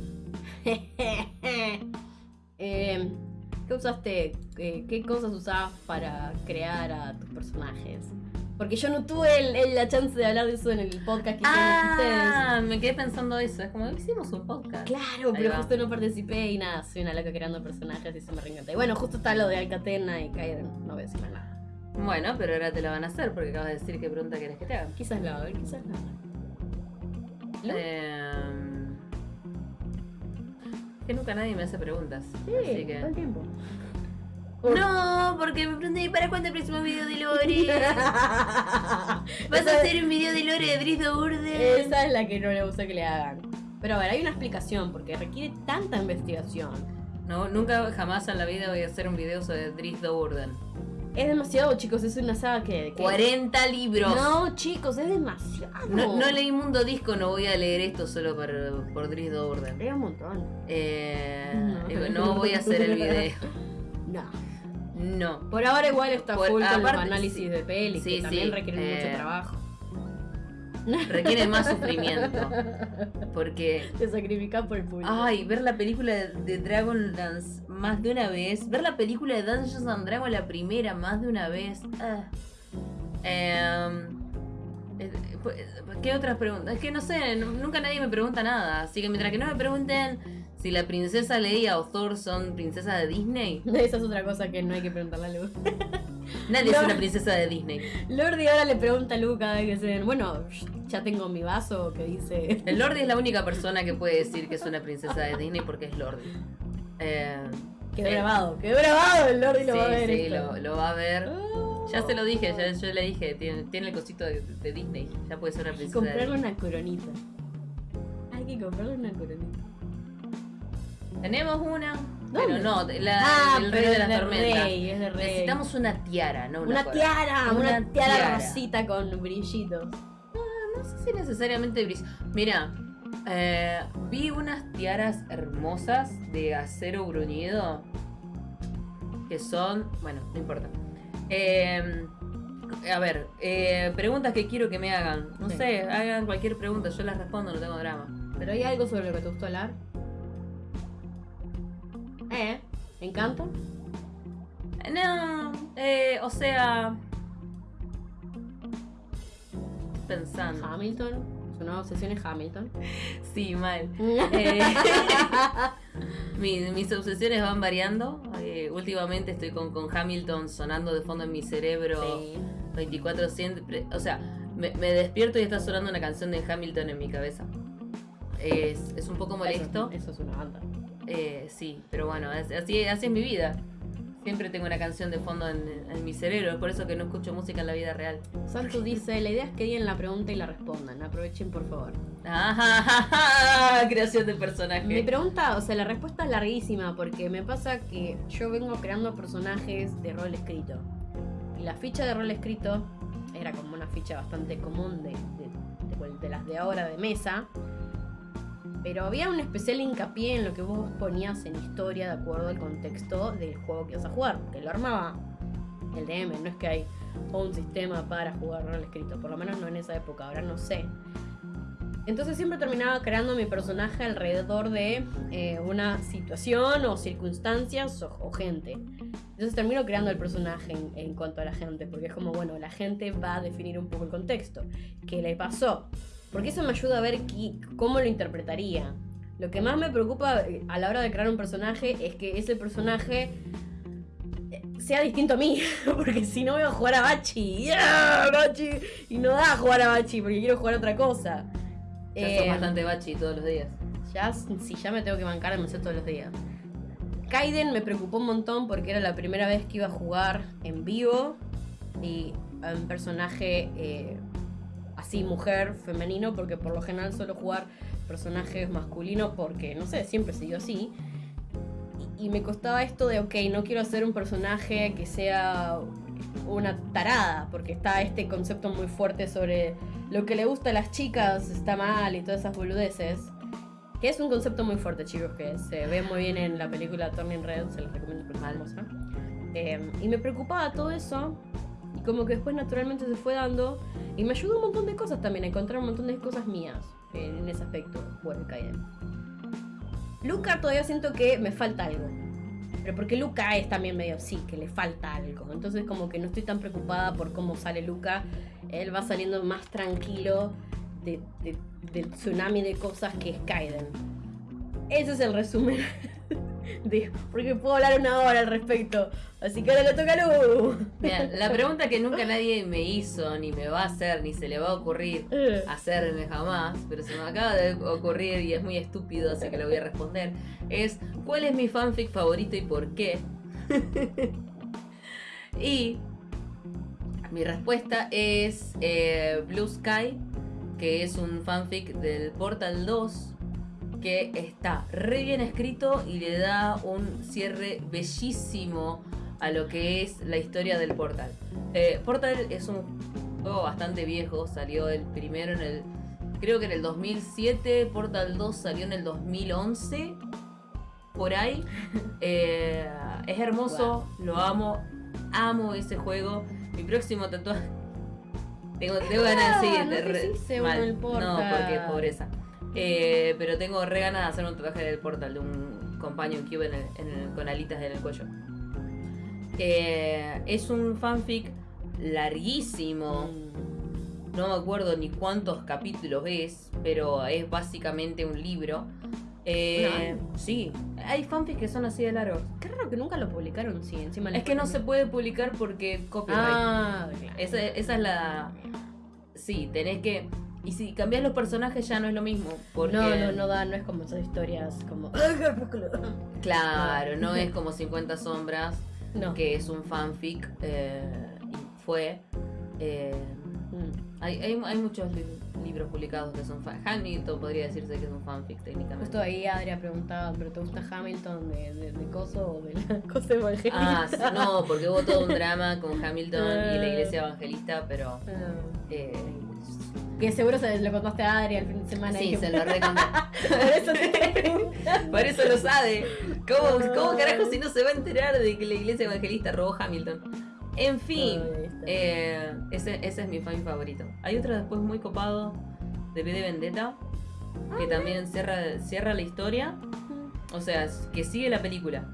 Eh, ¿Qué usaste? eh, ¿Qué cosas usabas para crear a tus personajes? Porque yo no tuve el- el- la chance de hablar de eso en el podcast que hicieron Ah, me quedé pensando eso. Es como, hicimos un podcast. ustedes. Claro, Ahí pero va. justo no participé y nada, soy una loca creando personajes y se me reencanta. Y bueno, justo está lo de Alcatena y Kaiden, no voy a decir más nada. Bueno, pero ahora te la van a hacer porque acabas de decir qué pregunta querés que te hagan. Quizás la haga, quizás haga. ¿Lu? Em, que nunca nadie me hace preguntas. Sí, así que... todo el tiempo. No, porque me pregunté, ¿para cuándo el próximo video de Lore? ¿Vas a hacer un video de Lore de Drizo Urden? Esa es la que no le gusta que le hagan. Pero a ver, hay una explicación porque requiere tanta investigación. No, nunca jamás en la vida voy a hacer un video sobre Drizo Urden. Es demasiado, chicos, es una saga que... que- 40 libros. No, chicos, es demasiado. No, no leí Mundo Disco, no voy a leer esto solo por, por Drizo Urden. Es un montón. Eh, no voy a hacer el video. No. No. Por ahora igual está Por- full con los análisis sí. de pelis, Sí, que también sí, requieren eh, mucho trabajo. Requiere más sufrimiento. Porque Te sacrificas por el público. Ay, ver la película de, de Dragonlance más de una vez. Ver la película de Dungeons and Dragons la primera más de una vez. Ah. Em, eh, pues, ¿Qué otras preguntas? Es que no sé, nu- nunca nadie me pregunta nada. Así que mientras que no me pregunten si la princesa Leia o Thor son princesas de Disney, Esa es otra cosa que no hay que preguntarle a Lu. nadie es una princesa de Disney. Lordi ahora le pregunta a Lu cada vez que se ven, bueno, ya tengo mi vaso que dice... El Lordi es la única persona que puede decir que es una princesa de Disney porque es Lordi. Eh, Quedó eh, grabado, quedó grabado, el Lordi Sí, lo va a ver. sí, lo, lo va a ver. Ah. Ya se lo dije, ya, yo le dije, tiene, tiene el cosito de, de Disney, ya puede ser una princesa. Comprarle una coronita. Hay que comprarle una coronita. Tenemos una, ¿Dónde? pero no, la, ah, el rey de es la de tormenta. rey, es de rey. Necesitamos una tiara, no una, tiara, una, Una tiara, tiara. rosita con brillitos. No sé si necesariamente brillo. Mira, eh, vi unas tiaras hermosas de acero bruñido que son, bueno, no importa. Eh, a ver, eh, preguntas que quiero que me hagan. No Sí. sé, hagan cualquier pregunta, yo las respondo, no tengo drama. Pero hay algo sobre lo que te gustó hablar. Eh, ¿encanto? No, eh, o sea. Pensando. Hamilton. Su nueva obsesión es Hamilton. Sí, mal. Eh, mi- mis obsesiones van variando. Eh, últimamente estoy con, con Hamilton sonando de fondo en mi cerebro Sí. 24 siempre. O sea, me, me despierto y está sonando una canción de Hamilton en mi cabeza. Es, es un poco molesto. Eso, eso es una banda. Eh, sí, pero bueno, así, así es mi vida. Siempre tengo una canción de fondo en, en mi cerebro, es por eso que no escucho música en la vida real. Santo dice, la idea es que digan la pregunta y la respondan. Aprovechen, por favor. Ajá, creación de Mi personaje. pregunta, o sea, la respuesta es larguísima porque me pasa que yo vengo creando personajes de rol escrito. Y la ficha de rol escrito era como una ficha bastante común de, de- de- de las de ahora de mesa. Pero había un especial hincapié en lo que vos ponías en historia de acuerdo al contexto del juego que ibas a jugar. Que lo armaba el DM, no es que hay un sistema para jugar rol escrito. Por lo menos no en esa época, ahora no sé. Entonces siempre terminaba creando mi personaje alrededor de eh, una situación o circunstancias o, o gente. Entonces termino creando el personaje en, en cuanto a la gente, porque es como, bueno, la gente va a definir un poco el contexto. ¿Qué le pasó? Porque eso me ayuda a ver qui- cómo lo interpretaría. Lo que más me preocupa eh, a la hora de crear un personaje es que ese personaje eh, sea distinto a mí, porque si no voy a jugar a Bachi, ¡Yeah, Bachi! y no da a jugar a Bachi porque quiero jugar a otra cosa. Ya Eh, sos bastante bachi todos los días. ya, si ya me tengo que bancar, me sé todos los días. Kaiden me preocupó un montón porque era la primera vez que iba a jugar en vivo y a un personaje eh, así, mujer, femenino, porque por lo general suelo jugar personajes masculinos porque, no sé, siempre se dio así. Y, y me costaba esto de, ok, no quiero hacer un personaje que sea una tarada, porque está este concepto muy fuerte sobre lo que le gusta a las chicas está mal y todas esas boludeces. Que es un concepto muy fuerte, chicos, que se ve muy bien en la película Turning Red, se los recomiendo es hermosa. Eh, y me preocupaba todo eso, como que después naturalmente se fue dando, y me ayudó un montón de cosas también, a encontrar un montón de cosas mías en ese aspecto, bueno, Kaiden. Luca todavía siento que me falta algo. Pero porque Luca es también medio, sí, que le falta algo. Entonces como que no estoy tan preocupada por cómo sale Luca. Él va saliendo más tranquilo de, de- del tsunami de cosas que es Kaiden. Ese es el resumen. porque puedo hablar una hora al respecto. Así que ahora le toca a Lu. Mira, la pregunta que nunca nadie me hizo, ni me va a hacer, ni se le va a ocurrir Eh, hacerme jamás, pero se me acaba de ocurrir y es muy estúpido, así que lo voy a responder, es ¿cuál es mi fanfic favorito y por qué? y mi respuesta es eh, Blue Sky, que es un fanfic del Portal 2 que está re bien escrito y le da un cierre bellísimo a lo que es la historia del Portal. Eh, Portal es un juego bastante viejo, salió el primero en el, creo que en el 2007, Portal 2 salió en el 2011, por ahí. Eh, es hermoso, lo amo, amo ese juego. Mi próximo tatuaje... Tengo, tengo ganas de Ah, sí, no No, porque pobreza. Eh, pero tengo re ganas de hacer un tatuaje del portal de un companion cube en el- en el- con alitas en el cuello. Eh, es un fanfic larguísimo. No me acuerdo ni cuántos capítulos es, pero es básicamente un libro. Eh, sí, hay fanfics que son así de largos. Qué raro que nunca lo publicaron, sí, encima Es que no se puede publicar porque copyright. Ah, claro. Esa, esa es la. Sí, tenés que. Y si cambias los personajes ya no es lo mismo. Porque, No, no, no da, no es como esas historias como. Claro, no es como 50 Sombras, No. que es un fanfic. eh, y fue. eh, hay, hay, hay muchos li- libros publicados que son fan. Hamilton podría decirse que es un fanfic técnicamente. Justo ahí Adria preguntaba, ¿pero te gusta Hamilton de, de, de coso o de la cosa evangelista? Ah, sí, no, porque hubo todo un drama con Hamilton y la iglesia evangelista, pero. Ah. eh, Que seguro se lo contaste a Adria el fin de semana. y sí, que- se lo reconté. Por eso te preguntando. Por eso lo sabe. ¿Cómo, ¿Cómo carajo si no se va a enterar de que la iglesia evangelista robó Hamilton? En fin, eh, ese, ese es mi fan favorito. Hay otro después muy copado de B de Vendetta, que también cierra, cierra la historia. O sea, que sigue la película.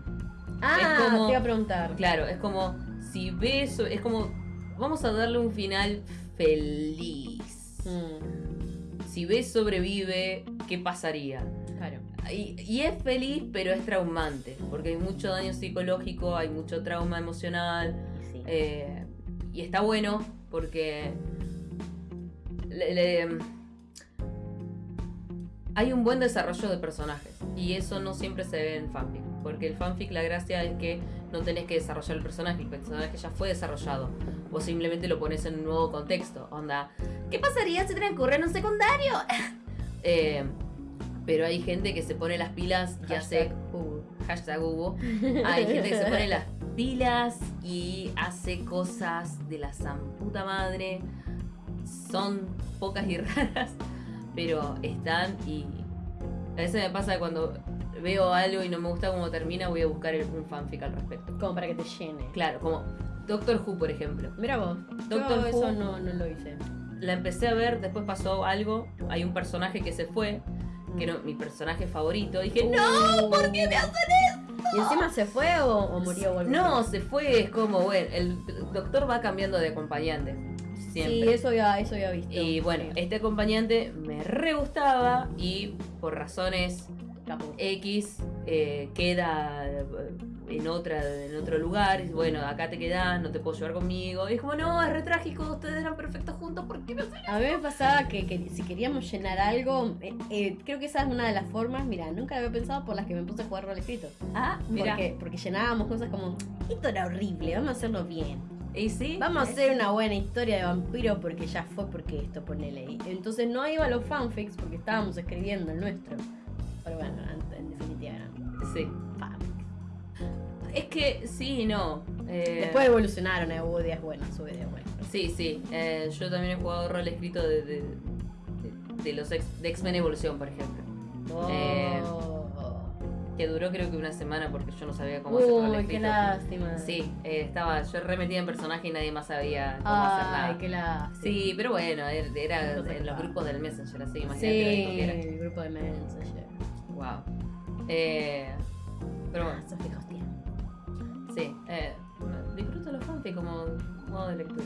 Ah, es como- te iba a preguntar. Claro, es como si ves, es como, vamos a darle un final feliz. Mm, Si ves sobrevive, ¿qué pasaría? claro. Y, y es feliz, pero es traumante, porque hay mucho daño psicológico, hay mucho trauma emocional, Sí. eh, y está bueno porque le- le- hay un buen desarrollo de personajes, y eso no siempre se ve en fanfic, porque el fanfic la gracia es que no tenés que desarrollar el personaje, el personaje ya fue desarrollado, vos simplemente lo pones en un nuevo contexto, onda, ¿qué pasaría si transcurre en un secundario? Eh, pero hay gente que se pone las pilas y hace Hashtag Hugo. Hay gente que se pone las pilas y hace cosas de la zamputa madre. Son pocas y raras, pero están y a veces me pasa cuando veo algo y no me gusta cómo termina, voy a buscar un fanfic al respecto. Como para que te llene. Claro, como Doctor Who, por ejemplo. Mira vos. Doctor Yo eso Who. no, no lo hice. La empecé a ver, después pasó algo, hay un personaje que se fue, que era mi personaje favorito. Dije, no, ¿por qué me hacen ¿Y encima se fue o, o murió? o No, se fue, es como, bueno, el doctor va cambiando de acompañante. Siempre. Sí, eso había, eso había visto. Y bueno, Sí. este acompañante me re gustaba y por razones Capo. X eh, queda eh, en otra en otro lugar. Y bueno, acá te quedás, no te puedo llevar conmigo. Y es como, no, es re trágico, ustedes eran perfectos juntos, ¿por qué me hacen A mí me pasaba que, que si queríamos llenar algo, eh, eh, creo que esa es una de las formas, mira, nunca lo había pensado por las que me puse a jugar rol escrito. Ah, mira. Porque, porque llenábamos cosas como, esto era horrible, vamos a hacerlo bien. ¿Y sí? Vamos a hacer una buena historia de vampiro porque ya fue porque esto ponele. Entonces no iba a los fanfics porque estábamos escribiendo el nuestro. Pero bueno, en, definitiva eran Sí. Es que sí y no. Eh, Después evolucionaron, eh, hubo días buenas, hubo días buenas. Sí, sí. eh, yo también he jugado rol escrito de, de, de- de los ex, de X-Men Evolución, por ejemplo. Eh, Oh. Que duró creo que una semana porque yo no sabía cómo hacer rol Uy, qué escrito. lástima. Sí, eh, estaba yo re metida en personaje y nadie más sabía cómo hacer Ay, nada. qué lástima. Sí, pero bueno, era, en los grupos del Messenger, así, Sí, imagínate lo que era. el grupo de Messenger. Wow. Eh, pero bueno. Esos viejos tienen. Sí. Eh, disfruto los fanfics como modo de lectura.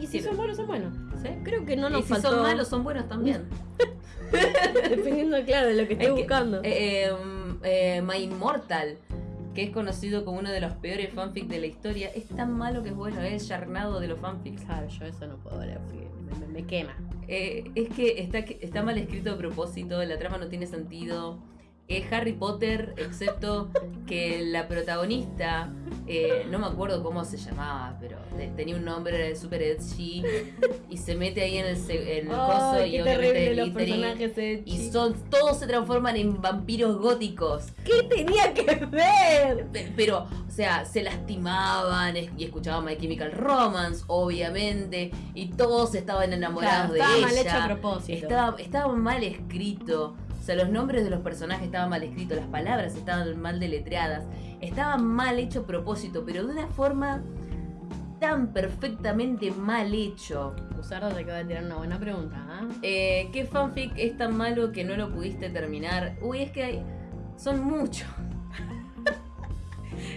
Y si son buenos, son buenos. ¿Sí? Creo que no nos y si son malos, son buenos también. Dependiendo, claro, de lo que estés buscando. Eh, eh, mm, eh, My Immortal, que es conocido como uno de los peores fanfics de la historia, es tan malo que es bueno, es charnado de los fanfics. Claro, yo eso no puedo leer, me, me quema. Eh, es que está, está mal escrito a propósito, la trama no tiene sentido. Es Harry Potter, excepto que la protagonista, eh, no me acuerdo cómo se llamaba, pero te- tenía un nombre super edgy y se mete ahí en el, en el coso Ay, y obviamente los personajes de y son todos se transforman en vampiros góticos. ¿Qué tenía que ver? Pe- Pero, o sea, se lastimaban y escuchaban My Chemical Romance, obviamente, y todos estaban enamorados Claro, de estaba ella. mal hecho a propósito. Estaba, estaba mal escrito. O sea, los nombres de los personajes estaban mal escritos, las palabras estaban mal deletreadas. Estaba mal hecho a propósito, pero de una forma tan perfectamente mal hecho. Usardo te acaba de tirar una buena pregunta, ¿ah? Eh, ¿Qué fanfic es tan malo que no lo pudiste terminar? Uy, es que hay- son muchos.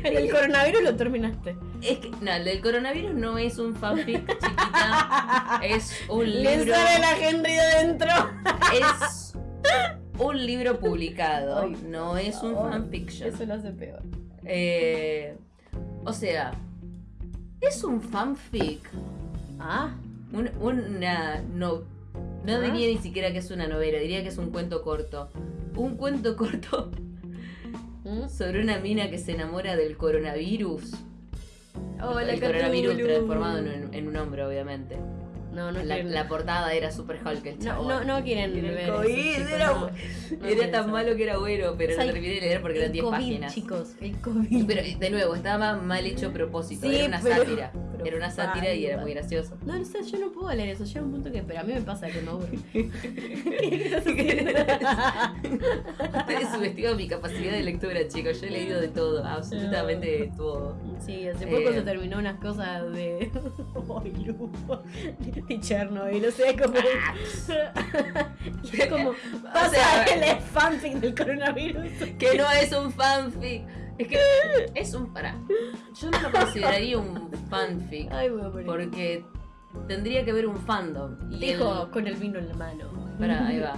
El del coronavirus lo terminaste. Es que, no, el del coronavirus no es un fanfic, chiquita. Es un Le libro. sale la Henry de dentro. Un libro publicado. Ay, no es un favor. fanfiction. Eso lo hace peor. Eh, o sea, es un fanfic. Ah, Un- una. No, no Ah. diría ni siquiera que es una novela, diría que es un cuento corto. Un cuento corto ¿Mm? sobre una mina que se enamora del coronavirus. Hola, el coronavirus transformado en, un- en un hombre, obviamente. No, no la, la portada era Super Hulk, el no, chabón. no, no quieren ver COVID, eso, chicos, era- no. No Era tan saber. malo que era bueno, pero O sea, lo terminé de leer porque eran El 10 COVID, páginas. chicos, el COVID. Pero de nuevo, estaba mal hecho a propósito, Sí, era una pero- sátira. pero Era una sátira y era muy gracioso. No, no sé, yo no puedo leer eso. Llega un punto que, pero a mí me pasa que me aburro. Ustedes subestiman mi capacidad de lectura, chicos. Yo he leído de todo, absolutamente de todo. Sí, hace poco Eh. se terminó unas cosas de. De Chernobyl, o sea, como. y es como. Pasa sea, el fanfic del coronavirus. Que no es un fanfic. Es que es un. Para. Yo no lo consideraría un fanfic. Ay, voy a morir. Porque tendría que haber un fandom. Y Dijo el- con el vino en la mano. Pará, ahí va.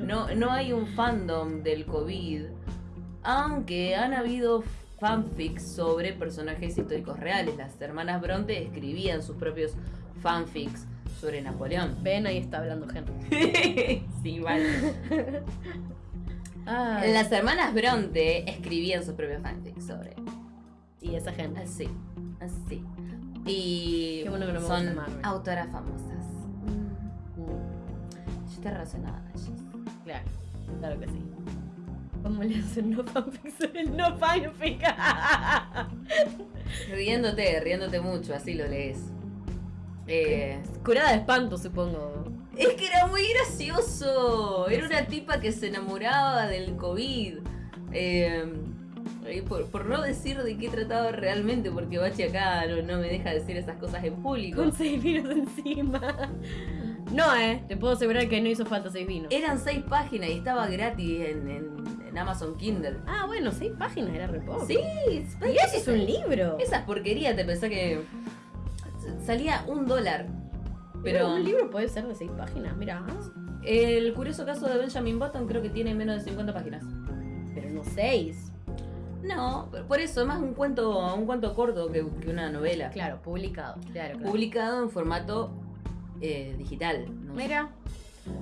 No, no hay un fandom del COVID, aunque han habido fanfics sobre personajes históricos reales. Las hermanas Bronte escribían sus propios fanfics sobre Napoleón. Ven, ahí está hablando gente. sí, vale. Ay, Las hermanas Bronte escribían sus propios fanfics sobre. Y esa gente. Así, así. Y Qué bueno que no me son autoras famosas. Mm, Yo estoy relacionada a ellas. Claro, claro que sí. ¿Cómo le hacen no fanfic sobre el no fanfic? Riéndote, riéndote mucho, así lo lees. Eh, Curada de espanto, supongo. es que era muy gracioso. Era una tipa que se enamoraba del COVID. Eh, por, por no decir de qué trataba realmente, porque Bachi acá no, no me deja decir esas cosas en público. Con seis vinos encima. No, eh. Te puedo asegurar que no hizo falta seis vinos. Eran seis páginas y estaba gratis en, en- en Amazon Kindle. Ah, bueno, seis páginas era re poco. Sí, Y eso es un libro. Esas porquerías te pensás que salía un dólar. Pero un libro puede ser de seis páginas, mira. el curioso caso de Benjamin Button creo que tiene menos de 50 páginas. Pero no seis. No, pero por eso, más un cuento, un cuento corto que, que una novela. Claro, publicado. Claro, claro. Publicado en formato eh, digital. ¿no? Mira.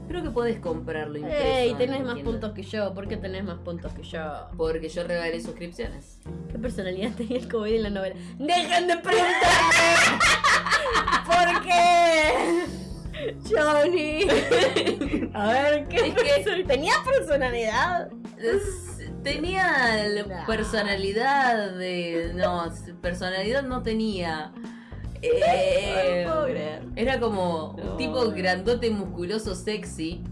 Creo que podés comprarlo impreso. Ey, en tenés más puntos que yo. ¿Por qué tenés más puntos que yo? Porque yo regalé suscripciones. ¿Qué personalidad tenía el COVID en la novela? ¡Dejen de preguntarme! ¿Por qué? Johnny. A ver, ¿qué Es que- ¿Tenía personalidad? Tenía No. personalidad de. No, personalidad no tenía. Eh, No puedo creer. era como un No. tipo grandote, musculoso, sexy,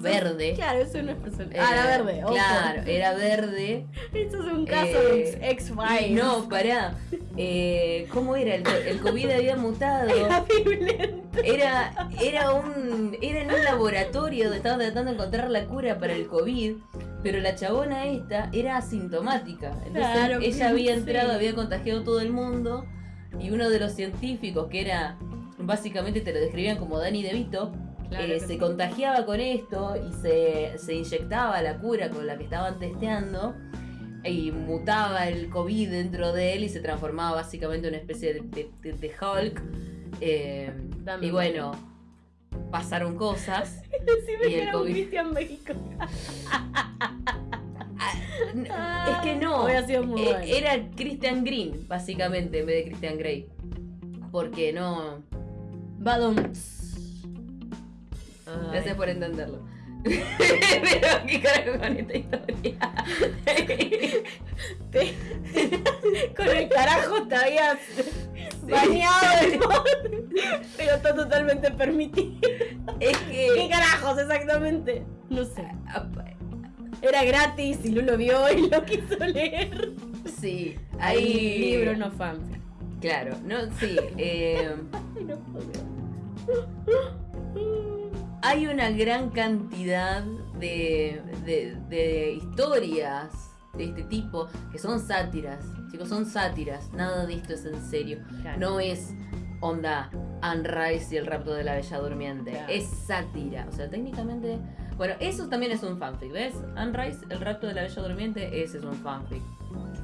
verde. Claro, eso no es personalidad. Eh, Ah, la verde, ojo. Claro, era verde. Eso es un caso Eh, de ex wife No, pará. Eh, ¿Cómo era? El, el COVID había mutado. Era violento. Era, era un. Era en un laboratorio donde estaban tratando de encontrar la cura para el COVID. Pero la chabona esta era asintomática. Entonces Claro, ella había sí. entrado, había contagiado a todo el mundo. Y uno de los científicos que era, básicamente te lo describían como Danny DeVito, Claro eh, se sí. contagiaba con esto y se, se inyectaba la cura con la que estaban testeando y mutaba el COVID dentro de él y se transformaba básicamente en una especie de, de- de- de Hulk. Eh, y un bueno, pasaron cosas. Decime y que el era un COVID. Cristian México. Es que no, Hubiera sido muy eh, bueno. era Christian Green, básicamente, en vez de Christian Grey. Porque no. Badum. Gracias por entenderlo. Pero qué carajo con esta historia. Te- Con el carajo te habías bañado el mod, pero está totalmente permitido. es ¿Qué que. carajos exactamente? No sé. Era gratis y Lu lo vio y lo quiso leer. Sí, Hay hay. libro, no fanfic. Claro, no, sí. eh, Ay, no puedo. hay una gran cantidad de, de, de historias de este tipo que son sátiras. Chicos, son sátiras. Nada de esto es en serio. Claro. No es onda Anne Rice y el rapto de la Bella Durmiente. Claro. Es sátira. O sea, técnicamente. Bueno, eso también es un fanfic, ¿ves? Anne Rice, el rapto de la Bella Durmiente, ese es un fanfic.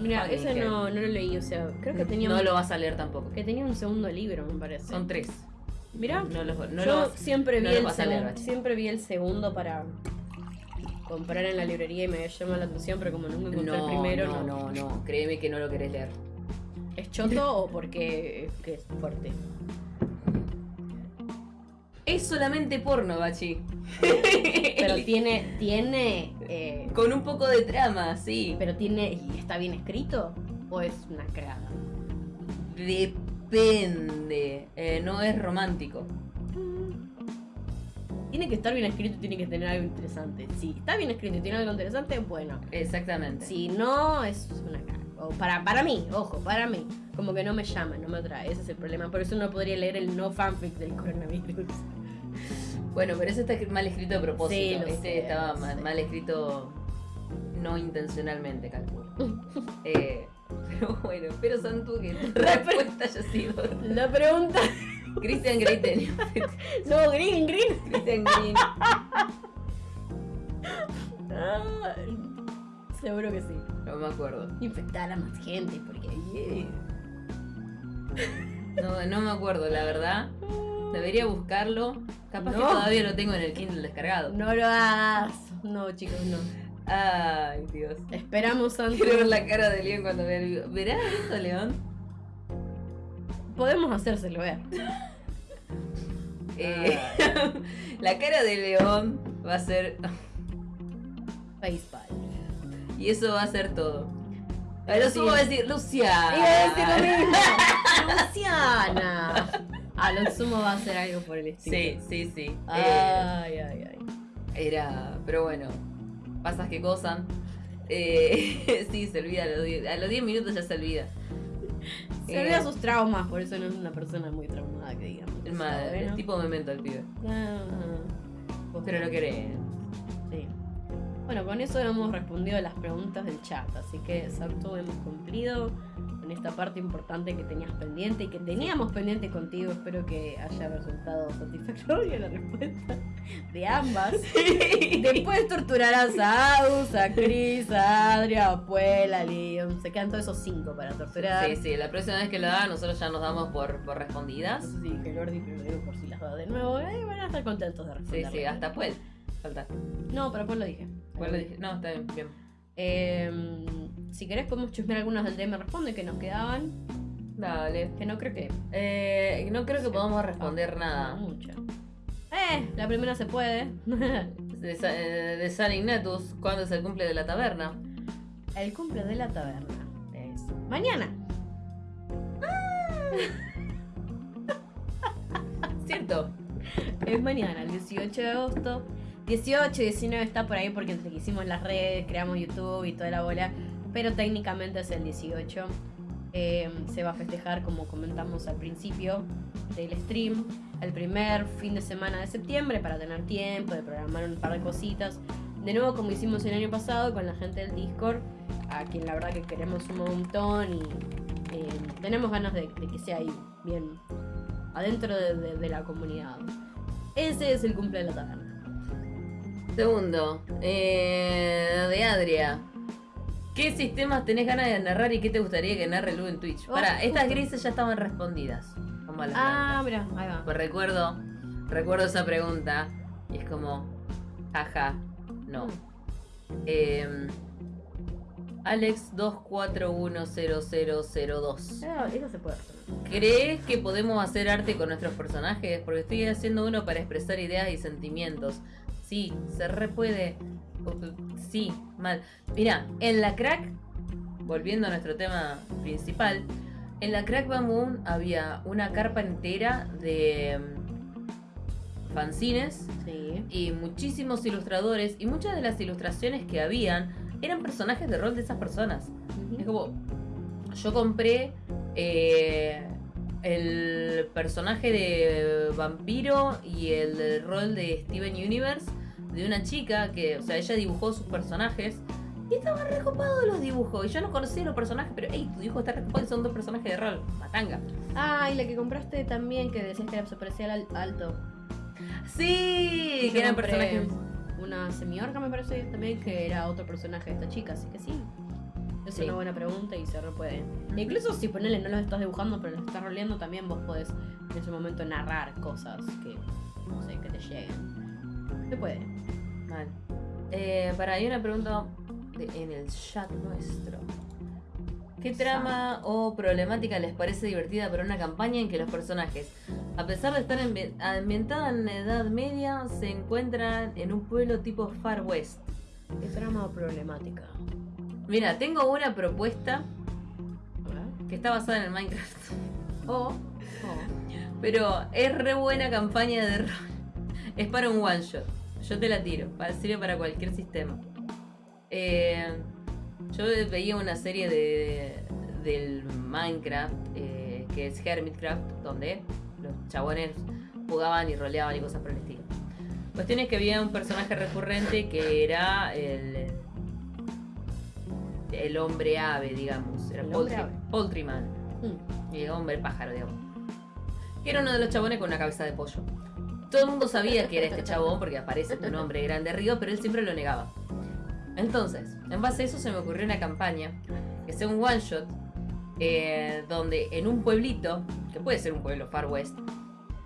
Mira, ese no, no lo leí, o sea, creo que tenía, no un, lo vas a leer tampoco. que tenía un segundo libro, me parece. Son tres. Mira, No los, no yo los- siempre vi, no el vas a leer, segun- Bachi. siempre vi el segundo para comprar en la librería y me llamó la atención, pero como nunca encontré el primero, no, no, no. Créeme que no lo querés leer. ¿Es choto o porque que es fuerte? Es solamente porno, Bachi. Pero tiene, tiene, eh, Con un poco de trama, sí. pero tiene, ¿y está bien escrito? ¿O es una cagada? Depende. Eh, no es romántico. Tiene que estar bien escrito y tiene que tener algo interesante. Si está bien escrito y tiene algo interesante, bueno. Exactamente. Si no, es una cagada. O para, para mí, ojo, para mí. Como que no me llama, no me atrae. Ese es el problema. Por eso no podría leer el no fanfic del coronavirus. Bueno, pero ese está mal escrito a propósito. Sí, este sé, estaba mal, mal escrito no intencionalmente, calculo. Eh, pero bueno, espero Santu que tu La respuesta haya sido La pregunta. Christian Grey tenía- No, Green, Green. Christian Green. Ah, seguro que sí. No me acuerdo. Infectar a más gente, porque. No, no me acuerdo, la verdad. Debería buscarlo. Capaz que No. todavía lo tengo en el Kindle descargado. No lo hagas. No, chicos, no. Ay, Dios. Esperamos antes. Quiero ver la cara de León cuando vea el video. ¿Verá esto, León? Podemos hacérselo ver. Eh, la cara de León va a ser. Facepal. Y eso va a ser todo. Pero sí. sumo va a decir, Lucia. Iba a decir lo mismo. Luciana. A lo sumo va a hacer algo por el estilo. Sí, sí, sí. Eh, Ay, ay, ay. era. Pero bueno. Pasas que cosan. Eh, sí, se olvida. A los die- a los 10 minutos ya se olvida. Se Eh, olvida sus traumas, por eso no es una persona muy traumada, que digamos. el madre, bueno. el tipo memento el pibe. Ah, Pero lo querés. Sí. Bueno, con eso hemos respondido a las preguntas del chat, así que Santo hemos cumplido con esta parte importante que tenías pendiente y que teníamos pendiente contigo. Espero que haya resultado satisfactoria la respuesta de ambas. Después torturarás a Aus, a Chris, a Adria, a Puel, a Leon. Se quedan todos esos cinco para torturar. Sí, sí, la próxima vez que lo haga nosotros ya nos damos por, por respondidas. Si dije Lordi, digo por si las da de nuevo. Eh, van a estar contentos de Sí, responder. sí, hasta Puel. Falta. No, pero pues lo dije. Puel lo dije. No, está bien, bien. Eh, si querés podemos chusmear algunos del DM Responde que nos quedaban. Dale. Que no creo que... Eh, no creo que podamos responder nada. mucho. Eh, la primera se puede. De, Sa- eh, de San Ignatus, ¿cuándo es el cumple de la taberna? el cumple de la taberna es mañana. ¿Cierto? Es mañana, el 18 de agosto. 18 y 19 está por ahí porque entre que hicimos las redes, creamos YouTube y toda la bola. Pero técnicamente es el 18. Eh, se va a festejar, como comentamos al principio del stream, el primer fin de semana de septiembre para tener tiempo de programar un par de cositas. De nuevo, como hicimos el año pasado con la gente del Discord, a quien la verdad que queremos un montón y eh, tenemos ganas de, de que sea ahí, bien adentro de, de- de la comunidad. Ese es el cumple de la taberna. Segundo, eh, de Adria. ¿Qué sistemas tenés ganas de narrar y qué te gustaría que narre Lu en Twitch? Oh, Para, estas grises ya estaban respondidas. Como las Ah, mira, ahí va. Pues recuerdo, recuerdo esa pregunta y es como, jaja, no. Eh, Alex 2410002. Ah, eso se puede hacer. ¿Crees que podemos hacer arte con nuestros personajes? Porque estoy haciendo uno para expresar ideas y sentimientos. Sí, se re puede. Sí, mal. Mira, en la crack, volviendo a nuestro tema principal, en la crack Bamboo había una carpa entera de mm, fanzines Sí. y muchísimos ilustradores y muchas de las ilustraciones que habían eran personajes de rol de esas personas. Es como, yo compré eh, el personaje de vampiro y el rol de Steven Universe de una chica que, o sea, ella dibujó sus personajes y estaban recopados los dibujos. Y yo no conocía los personajes, pero hey, tu dibujo está recopado y son dos personajes de rol. Matanga. Ah, y la que compraste también, que decías que era- parecía al alto. Sí, que eran personajes. Una semiorca me parece también, que era otro personaje de esta chica, así que sí. Es Sí. una buena pregunta y se re puede. E incluso si ponele, no los estás dibujando, pero los estás roleando, también vos podés en ese momento narrar cosas que, no sé, que te lleguen. Se puede. Mal. Eh, para, hay una pregunta de- en el chat nuestro. ¿Qué trama o problemática les parece divertida para una campaña en que los personajes, a pesar de estar ambi- ambientada en la Edad Media, se encuentran en un pueblo tipo Far West? ¿Qué trama o problemática? Mira, tengo una propuesta que está basada en el Minecraft, O. o- pero es re buena campaña de rol. Es para un one shot. Yo te la tiro, para, sirve para cualquier sistema. Eh, yo veía una serie de, del Minecraft eh, que es Hermitcraft, donde los chabones jugaban y roleaban y cosas por el estilo. Cuestión es que había un personaje recurrente que era el, el hombre ave, digamos. Era El hombre Poultry- ave. Poultryman. Mm. Y hombre pájaro, digamos. Que era uno de los chabones con una cabeza de pollo. Todo el mundo sabía que era este chabón porque aparece tu nombre grande arriba, pero él siempre lo negaba. Entonces, en base a eso se me ocurrió una campaña que sea un one shot eh, donde en un pueblito, que puede ser un pueblo Far West,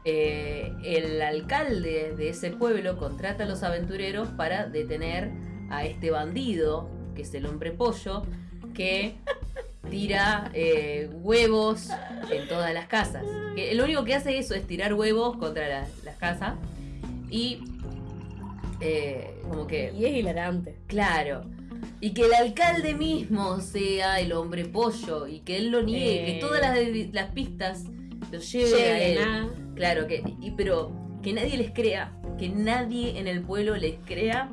eh, el alcalde de ese pueblo contrata a los aventureros para detener a este bandido, que es el hombre pollo, que tira eh, huevos en todas las casas. Que lo único que hace eso es tirar huevos contra la- las casas y eh, como que Y es hilarante. Claro. Y que el alcalde mismo sea el hombre pollo y que él lo niegue, Eh. que todas las, las pistas lo lleven a él. A. Claro, que, y, pero que nadie les crea, que nadie en el pueblo les crea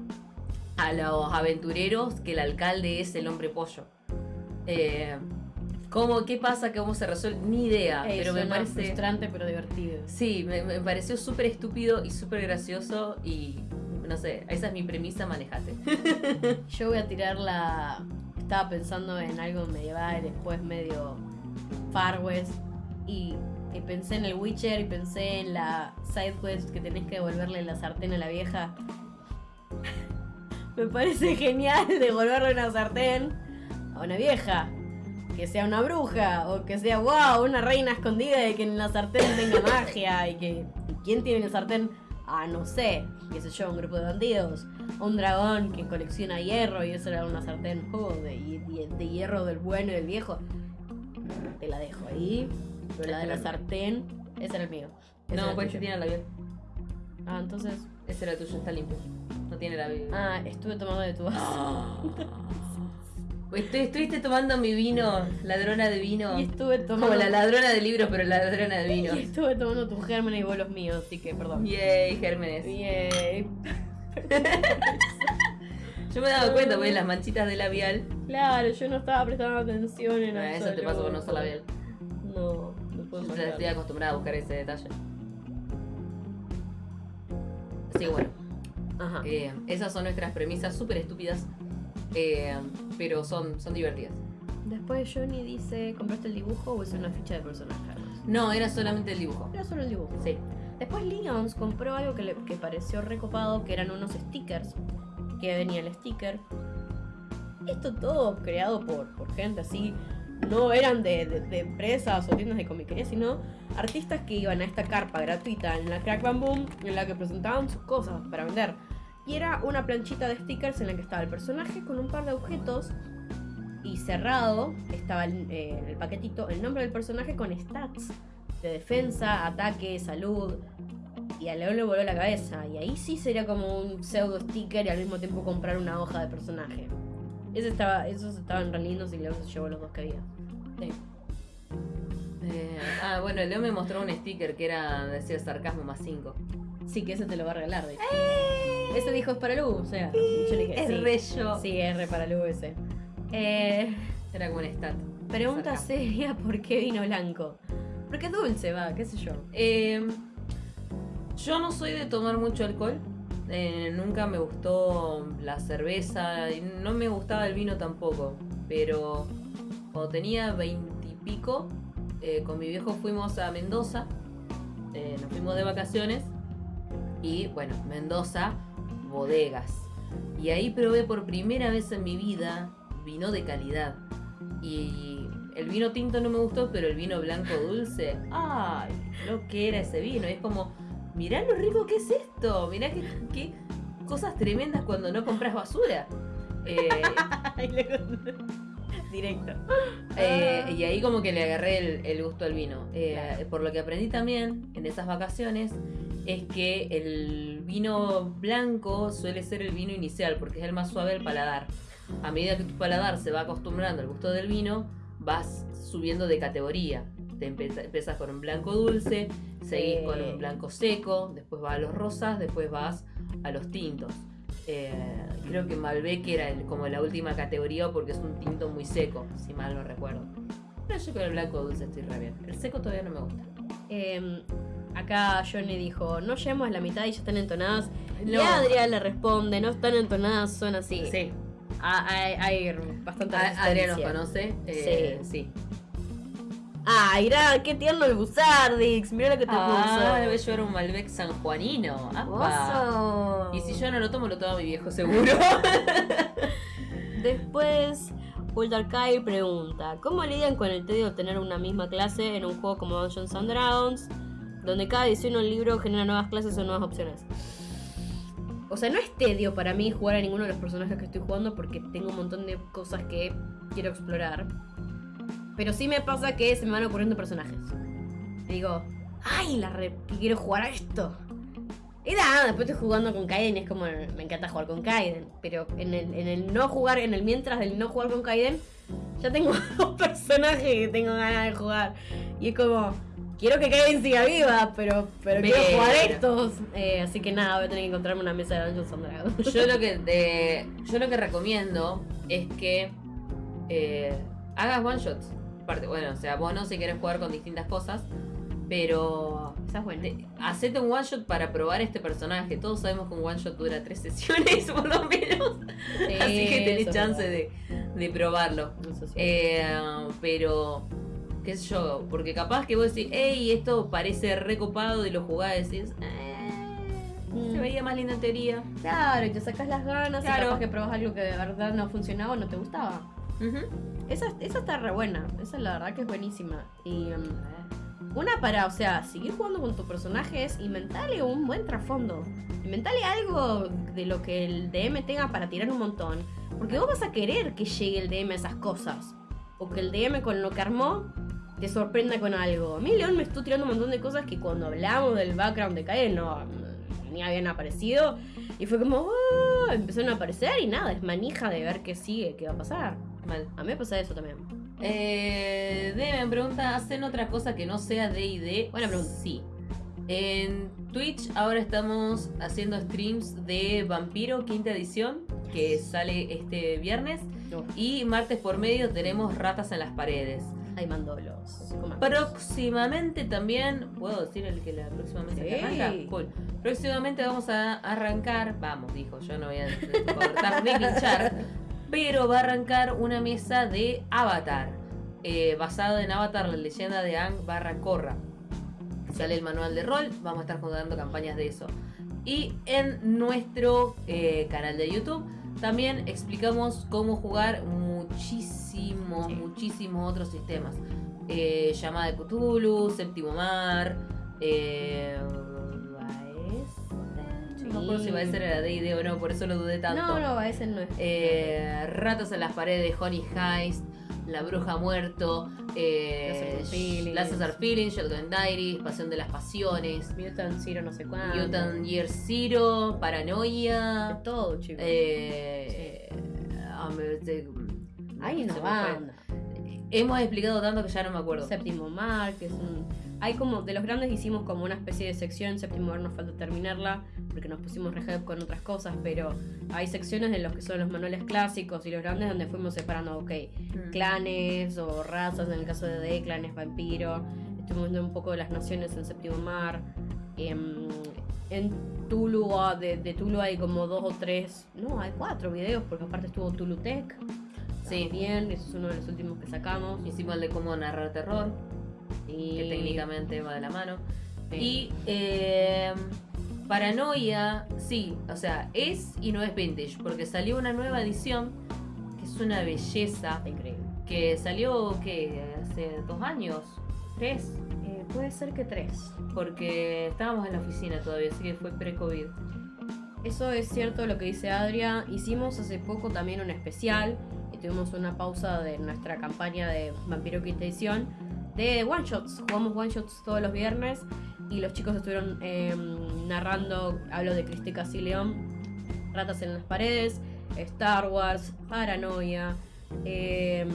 a los aventureros que el alcalde es el hombre pollo. Eh, ¿cómo, ¿Qué pasa? ¿Cómo se resuelve? Ni idea, Ey, pero me parece... frustrante pero divertido. Sí, me, me pareció súper estúpido y súper gracioso y no sé, esa es mi premisa, manejate. Yo voy a tirar la. Estaba pensando en algo medieval, después medio Far West. Y, y pensé en el Witcher y pensé en la side quest que tenés que devolverle la sartén a la vieja. Me parece genial devolverle una sartén a una vieja. Que sea una bruja o que sea, wow, una reina escondida y que en la sartén tenga magia y que... ¿y ¿Quién tiene la sartén? Ah, no sé, qué sé yo, un grupo de bandidos. Un dragón que colecciona hierro y eso era una sartén oh, de, de- de hierro del bueno y del viejo. Te la dejo ahí. Pero la de la sartén, ese era el mío. Ese No, el pues tiene la labial. Ah, entonces. Ese era el tuyo, está limpio. No tiene la Ah, estuve tomando de tu vaso. Estoy- estuviste tomando mi vino, ladrona de vino. Y estuve tomando. Como la ladrona de libros, pero ladrona de vino. Y estuve tomando tus gérmenes y vos los míos, así que perdón. Yay, Gérmenes. Yay. Yo me he dado cuenta, pues, las manchitas de labial. Claro, yo no estaba prestando atención en Ah, eso te pasó por no usar labial. No, no puedo Yo ya estoy acostumbrada a buscar ese detalle. Así que bueno, Ajá. eh, esas son nuestras premisas súper estúpidas, eh, pero son, son divertidas. Después Johnny dice, ¿compraste el dibujo o es una ficha de personaje? No, era solamente el dibujo. Era solo el dibujo. Sí. Después Leons compró algo que le que pareció recopado, que eran unos stickers, que venía el sticker. Esto todo creado por, por gente así, no eran de, de- de empresas o tiendas de comiquería, sino artistas que iban a esta carpa gratuita en la Crack Bam Boom, en la que presentaban sus cosas para vender. Y era una planchita de stickers en la que estaba el personaje con un par de objetos y cerrado estaba el, eh, el paquetito el nombre del personaje con stats de defensa, ataque, salud. Y a León le voló la cabeza. Y ahí sí sería como un pseudo sticker y al mismo tiempo comprar una hoja de personaje. Ese estaba, esos estaban re lindos y León se llevó los dos que había. Sí. Eh, ah, bueno, Leo me mostró un sticker que era, decía sarcasmo más 5. Sí, que ese te lo va a regalar, de hecho. Ese dijo es para Lu, o sea. yo le dije, Es sí. re yo. Sí, es re para Lu ese. Eh, Era como un stat. pregunta seria, ¿por qué vino blanco? Porque es dulce, va, qué sé yo. Eh, yo no soy de tomar mucho alcohol. Eh, nunca me gustó la cerveza. No me gustaba el vino tampoco. Pero cuando tenía veintipico, eh, con mi viejo fuimos a Mendoza. Eh, nos fuimos de vacaciones. Y bueno, Mendoza, bodegas. Y ahí probé por primera vez en mi vida vino de calidad. Y el vino tinto no me gustó, pero el vino blanco dulce, ¡ay! Lo que era ese vino. Es como, mirá lo rico que es esto. Mirá qué, qué cosas tremendas cuando no compras basura. Eh, Directo. eh, y ahí como que le agarré el, el gusto al vino. Eh, Por lo que aprendí también en esas vacaciones es que el vino blanco suele ser el vino inicial porque es el más suave al paladar. A medida que tu paladar se va acostumbrando al gusto del vino, vas subiendo de categoría. Te empiezas con un blanco dulce, seguís Sí. con un blanco seco, después vas a los rosas, después vas a los tintos. Eh, creo que Malbec era el- como la última categoría porque es un tinto muy seco, si mal no recuerdo. Pero yo con el blanco dulce estoy re bien. El seco todavía no me gusta. Eh, acá Johnny dijo, no lleguemos a la mitad y ya están entonadas. Y No. Adrián le responde, no están entonadas, son así. Sí, Ah, hay, hay bastante A- Adrián nos resistencia. conoce. eh, sí. Ay, mira, qué tierno el Buzardix. Mira lo que te Ah, le voy a puso. llevar un Malbec sanjuanino. ¡Apa! Y si yo no lo tomo, lo toma mi viejo seguro. Después, Ultarkai pregunta, ¿cómo lidian con el tedio de tener una misma clase en un juego como Dungeons and Dragons, donde cada edición o libro genera nuevas clases o nuevas opciones? O sea, no es tedio para mí jugar a ninguno de los personajes que estoy jugando porque tengo un montón de cosas que quiero explorar. Pero sí me pasa que se me van ocurriendo personajes. Y digo, ¡ay, la re que quiero jugar a esto! Y nada, después estoy jugando con Kaiden y es como, me encanta jugar con Kaiden. Pero en el, en el no jugar, en el mientras del no jugar con Kaiden, ya tengo dos personajes que tengo ganas de jugar. Y es como, quiero que Kaiden siga viva, pero, pero quiero jugar estos. Eh, así que nada, voy a tener que encontrarme una mesa de Dungeons and Dragons. yo lo que yo lo que recomiendo es que eh, hagas one shots. Bueno, o sea, vos no si querés jugar con distintas cosas, pero Esa es buena. te- hacete un one shot para probar este personaje. Todos sabemos que un one shot dura tres sesiones por lo menos. Sí, Así que tenés chance de, de probarlo. Sí. Eh, pero, qué sé yo, porque capaz que vos decís, hey, esto parece recopado y lo jugás y decís, eh, Mm. se veía más linda teoría. Claro, y te sacas las ganas Claro. y capaz que probas algo que de verdad no funcionaba o no te gustaba. Esa, esa está re buena. Esa la verdad que es buenísima. Y um, una para, o sea, seguir jugando con tu personaje es inventarle un buen trasfondo. Inventarle algo de lo que el DM tenga para tirar un montón. Porque vos vas a querer que llegue el DM a esas cosas. O que el DM con lo que armó te sorprenda con algo. A mí León me estuvo tirando un montón de cosas que cuando hablamos del background de Kaiden no ni habían aparecido. Y fue como, "Ah", empezaron a aparecer y nada, es manija de ver qué sigue, qué va a pasar. Mal. A mí me pasa eso también. Eh, Deben pregunta, ¿hacen otra cosa que no sea D&D? Buena pregunta. Sí. En Twitch ahora estamos haciendo streams de Vampiro quinta edición, que sale este viernes. Y martes por medio tenemos Ratas en las Paredes. Ahí mandó los comandos. Próximamente también, ¿puedo decir el que la próximamente que Sí. arranca? Cool. Próximamente vamos a arrancar, vamos, dijo, yo no voy a cortar ni pinchar. Pero va a arrancar una mesa de Avatar, eh, basada en Avatar, la leyenda de Ang barra Korra. Sale el manual de rol, vamos a estar jugando campañas de eso. Y en nuestro eh, canal de YouTube también explicamos cómo jugar muchísimos, Sí. muchísimos otros sistemas. Eh, llamada de Cthulhu, Séptimo Mar, eh. No me acuerdo si Baeser era D&D o no, por eso lo dudé tanto. No, no, ese no es. Eh, Ratas en las paredes, Honey Heist, La Bruja Muerto, eh, Lazarus Feelings. Shotgun Diaries, Pasión de las Pasiones, Mutant Zero no sé cuánto. Mutant Year Zero, De Paranoia. todo, chicos. Eh, ah, me- te- Hay una banda. Hemos explicado tanto que ya no me acuerdo. Séptimo Mar, que es un... Hay como, de los grandes hicimos como una especie de sección, Séptimo Mar nos falta terminarla, porque nos pusimos re con otras cosas, pero hay secciones de los que son los manuales clásicos y los grandes donde fuimos separando, ok, Mm. clanes o razas, en el caso de D, clanes vampiro, estuvimos viendo un poco de las naciones en Séptimo Mar, em, en Tulu, ah, de, de Tulu hay como dos o tres, no, hay cuatro videos, porque aparte estuvo Tulu Tech, Sí. bien, ese es uno de los últimos que sacamos. Hicimos el de cómo narrar terror, Que técnicamente va de la mano. Sí. Y eh, Paranoia, sí, o sea, es y no es vintage, porque salió una nueva edición que es una belleza, increíble. que salió, que Hace dos años, tres, Eh, puede ser que tres. porque estábamos en la oficina todavía, así que fue pre-COVID. Eso es cierto lo que dice Adria. Hicimos hace poco también un especial y tuvimos una pausa de nuestra campaña de Vampiro Quinta Edición de one shots. Jugamos one shots todos los viernes y los chicos estuvieron eh, narrando. Hablo de Cristi León, Ratas en las paredes, Star Wars, Paranoia. eh,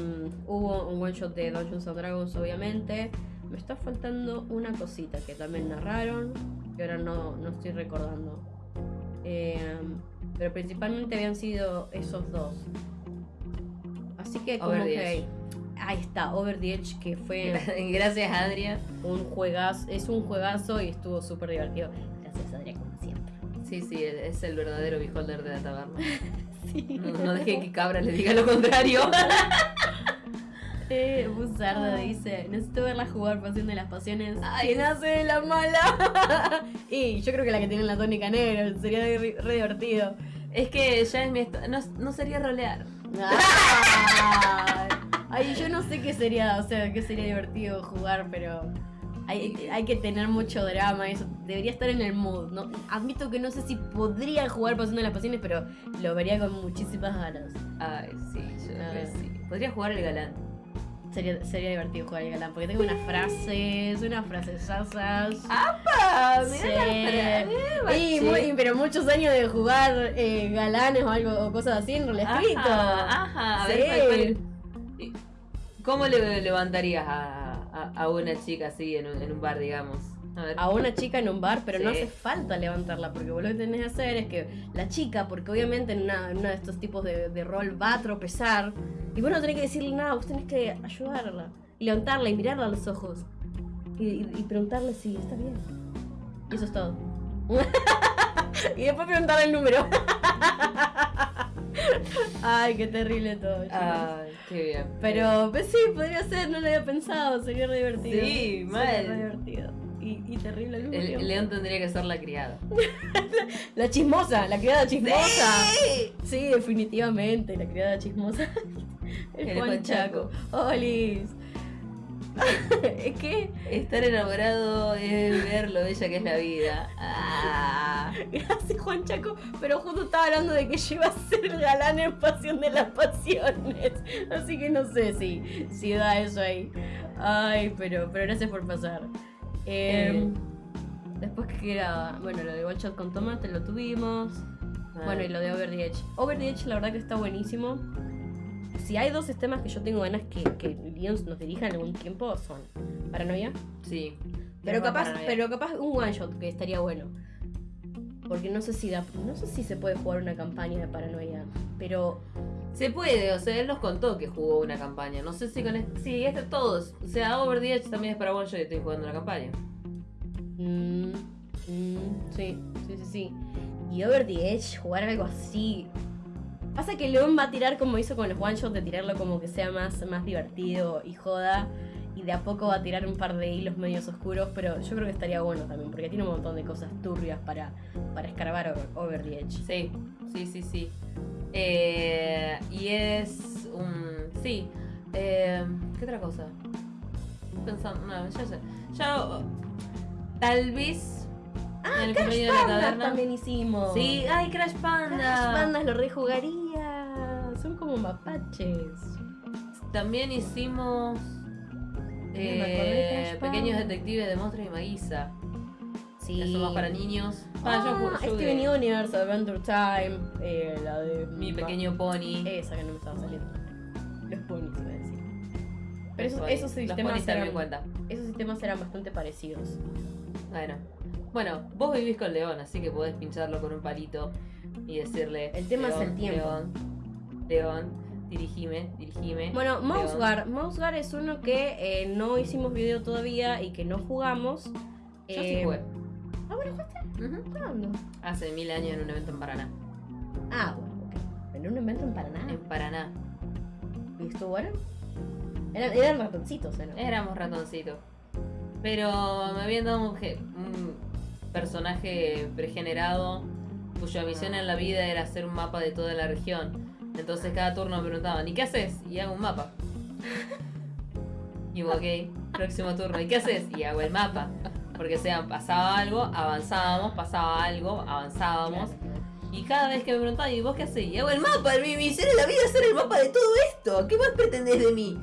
hubo un one shot de Dungeons and Dragons, obviamente. Me está faltando una cosita que también narraron, que ahora no, no estoy recordando. Eh, pero principalmente habían sido esos dos. Así que como que. Ahí está, Over the Edge, que fue Gracias, Adria. un juegazo, es un juegazo y estuvo súper divertido. Gracias Adrián, como siempre. Sí, sí, es el verdadero beholder de la taberna. Sí. No, no deje que Cabra le diga lo contrario. Eh, Buzarda dice, necesito verla jugar Pasión de las Pasiones. Ay. ¿Quién hace de la mala? y yo creo que la que tiene la tónica negra sería re, re divertido. Es que ya es mi... No, no sería rolear. Ay, Ay, yo no sé qué sería, o sea, qué sería divertido jugar, pero hay, hay que tener mucho drama, eso debería estar en el mood. ¿no? Admito que no sé si podría jugar Pasión de las Pasiones, pero lo vería con muchísimas ganas. Ay, sí, yo creo que Ah. sí. Podría jugar el galán. Sería, sería divertido jugar el galán, porque tengo unas frases, unas frases sasas. ¡Ah, Sí. la Y muy- pero muchos años de jugar eh, galanes o algo o cosas así en rol escrito. Ajá, ajá. A ver, Sí. ¿cuál- cuál- y- ¿Cómo le levantarías a, a- a una chica así en un, en un bar, digamos? A ver. a una chica en un bar, pero no Sí. hace falta levantarla, porque vos lo que tenés que hacer es que la chica, porque obviamente en, una- en uno de estos tipos de, de rol va a tropezar, y vos no tenés que decirle nada, vos tenés que ayudarla, y levantarla y mirarla a los ojos, y, y- y preguntarle si está bien. Y eso es todo. y después preguntarle el número. Ay, qué terrible todo. chicos. Ay, qué bien. Pero pues sí, podría ser, no lo había pensado, sería re divertido. Sí, Sería mal. re divertido. Y, y terrible al El, león tendría que ser la criada. La chismosa, la criada chismosa. ¡Sí! Sí, definitivamente, la criada chismosa. El, El Juan Chaco. Olis. es que, Estar enamorado es ver lo bella que es la vida. Ah. gracias Juan Chaco, pero justo estaba hablando de que lleva a ser galán en Pasión de las Pasiones. Así que no sé si, si da eso ahí. Ay, pero, pero gracias por pasar. Eh, Eh. Después que era, bueno, lo de One Shot con Tomate lo tuvimos. Bueno, y lo de Over the Edge. Over the Edge, la verdad que está buenísimo. Si hay dos sistemas que yo tengo ganas que, que Leons nos dirija en algún tiempo, son Paranoia. Sí. Pero capaz, paranoia. pero capaz un one shot que estaría bueno. Porque no sé si da, no sé si se puede jugar una campaña de paranoia. Pero Se puede, o sea, él nos contó que jugó una campaña. No sé si con este. Sí, este todos. O sea, Over the Edge también es para One Shot y estoy jugando la campaña. mm, mm, sí, sí, sí, sí. Y Over the Edge, jugar algo así. Pasa que León va a tirar como hizo con los one shots de tirarlo como que sea más, más divertido y joda. Y de a poco va a tirar un par de hilos medios oscuros, pero yo creo que estaría bueno también, porque tiene un montón de cosas turbias para, para escarbar over the edge. Sí, sí, sí, sí. Eh, y es un. Sí. Eh, ¿Qué otra cosa? Pensando. No, ya sé. Ya. Tal vez. Ah, en el Crash de la taberna. también hicimos. Sí, ay, Crash Panda. Crash Pandas lo rejugaría. Son como mapaches. También hicimos. de eh, pequeños detectives de monstruos y maguisa. Sí. Eso más para niños. Ah, yo Ah, ju- yo Steven jugué Universe, Adventure Time, eh, la de... Mi pequeño pony. Esa que no me estaba saliendo. Los ponis iba a decir. Pero esos, esos sistemas eran, esos sistemas eran bastante parecidos. Bueno. Bueno, vos vivís con León, así que podés pincharlo con un palito y decirle. El tema es "León, el tiempo". León, León, dirigime, dirigime. Bueno, León". Mouseguard. Mouseguard es uno que eh, no hicimos video todavía y que no jugamos. Yo Eh, sí jugué. Ah, bueno, jugaste. ¿Cuándo? Hace mil años en un evento en Paraná. Ah, bueno, ok. En un evento en Paraná. En Paraná. ¿Y estuvo bueno? Eran, eran ratoncitos, ¿eh? ¿no? Éramos ratoncitos. Pero me habían dado un, un personaje pregenerado cuya misión en la vida era hacer un mapa de toda la región. Entonces cada turno me preguntaban, ¿y qué haces? Y hago un mapa. Y digo, ok, próximo turno, ¿y qué haces? Y hago el mapa. Porque o sea, pasaba algo, avanzábamos, pasaba algo, avanzábamos. Y cada vez que me preguntaban, ¿y vos qué haces? Y hago el mapa, mi misión en la vida es hacer el mapa de todo esto. ¿Qué más pretendés de mí?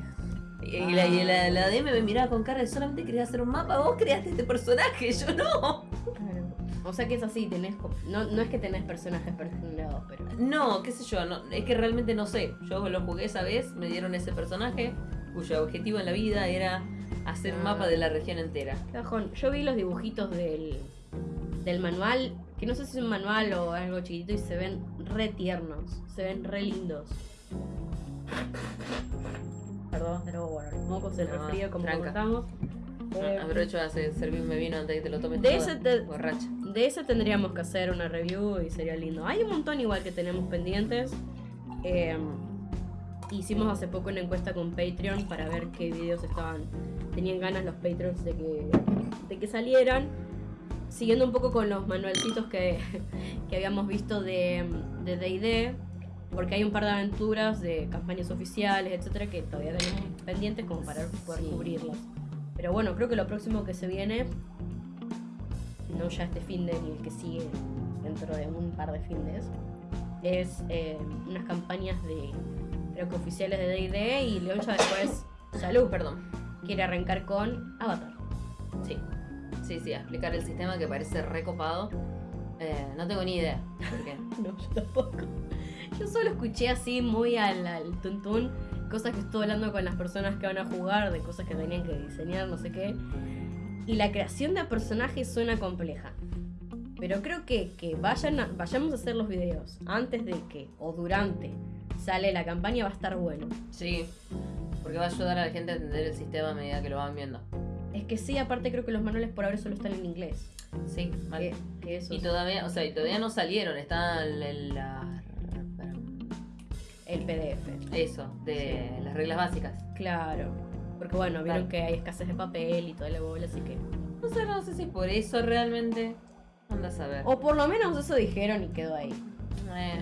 Y la, y la, la DM me miraba con cara de solamente querías hacer un mapa, vos creaste este personaje, yo no. Claro. O sea que es así, tenés no, no es que tenés personajes pregenerados, pero. No, qué sé yo, no, es que realmente no sé. Yo lo jugué esa vez, me dieron ese personaje cuyo objetivo en la vida era hacer un Ah. mapa de la región entera. Qué bajón. Yo vi los dibujitos del, del manual, que no sé si es un manual o algo chiquitito, y se ven re tiernos, se ven re lindos. Perdón, pero bueno, los mocos, el No, resfrío, como tranca. contamos. Eh, Aprovecho hacer- servirme vino antes de que te lo tomes De ese te- borracha. De ese tendríamos que hacer una review y sería lindo. Hay un montón igual que tenemos pendientes. Eh, hicimos hace poco una encuesta con Patreon para ver qué videos estaban. Tenían ganas los Patreons de que, de que salieran. Siguiendo un poco con los manualcitos que, que habíamos visto de de D&D, porque hay un par de aventuras de campañas oficiales, etcétera, que todavía tenemos pendientes como para poder Sí. cubrirlas. Pero bueno, creo que lo próximo que se viene no ya este fin de ni el que sigue dentro de un par de findes, es eh, unas campañas de, creo que oficiales de D&D y León ya después, salud, Perdón. quiere arrancar con Avatar. Sí. Sí, sí, a explicar el sistema que parece recopado. Eh, no tengo ni idea. ¿Por qué? No, yo tampoco. Yo solo escuché así muy al, al tuntún, cosas que estuve hablando con las personas que van a jugar, de cosas que tenían que diseñar, no sé qué. Y la creación de personajes suena compleja. Pero creo que, que vayan a- vayamos a hacer los videos antes de que o durante sale la campaña va a estar bueno. Sí. Porque va a ayudar a la gente a entender el sistema a medida que lo van viendo. Es que sí, aparte creo que los manuales por ahora solo están en inglés. Sí, mal. Que, que eso Y todavía, o sea, y todavía no salieron, están en la... el PDF. Eso, de las reglas básicas. Claro. Porque bueno, vieron Claro. que hay escasez de papel y toda la bola, así que... No sé, no sé si por eso realmente. Anda a saber. O por lo menos eso dijeron y quedó ahí. Eh,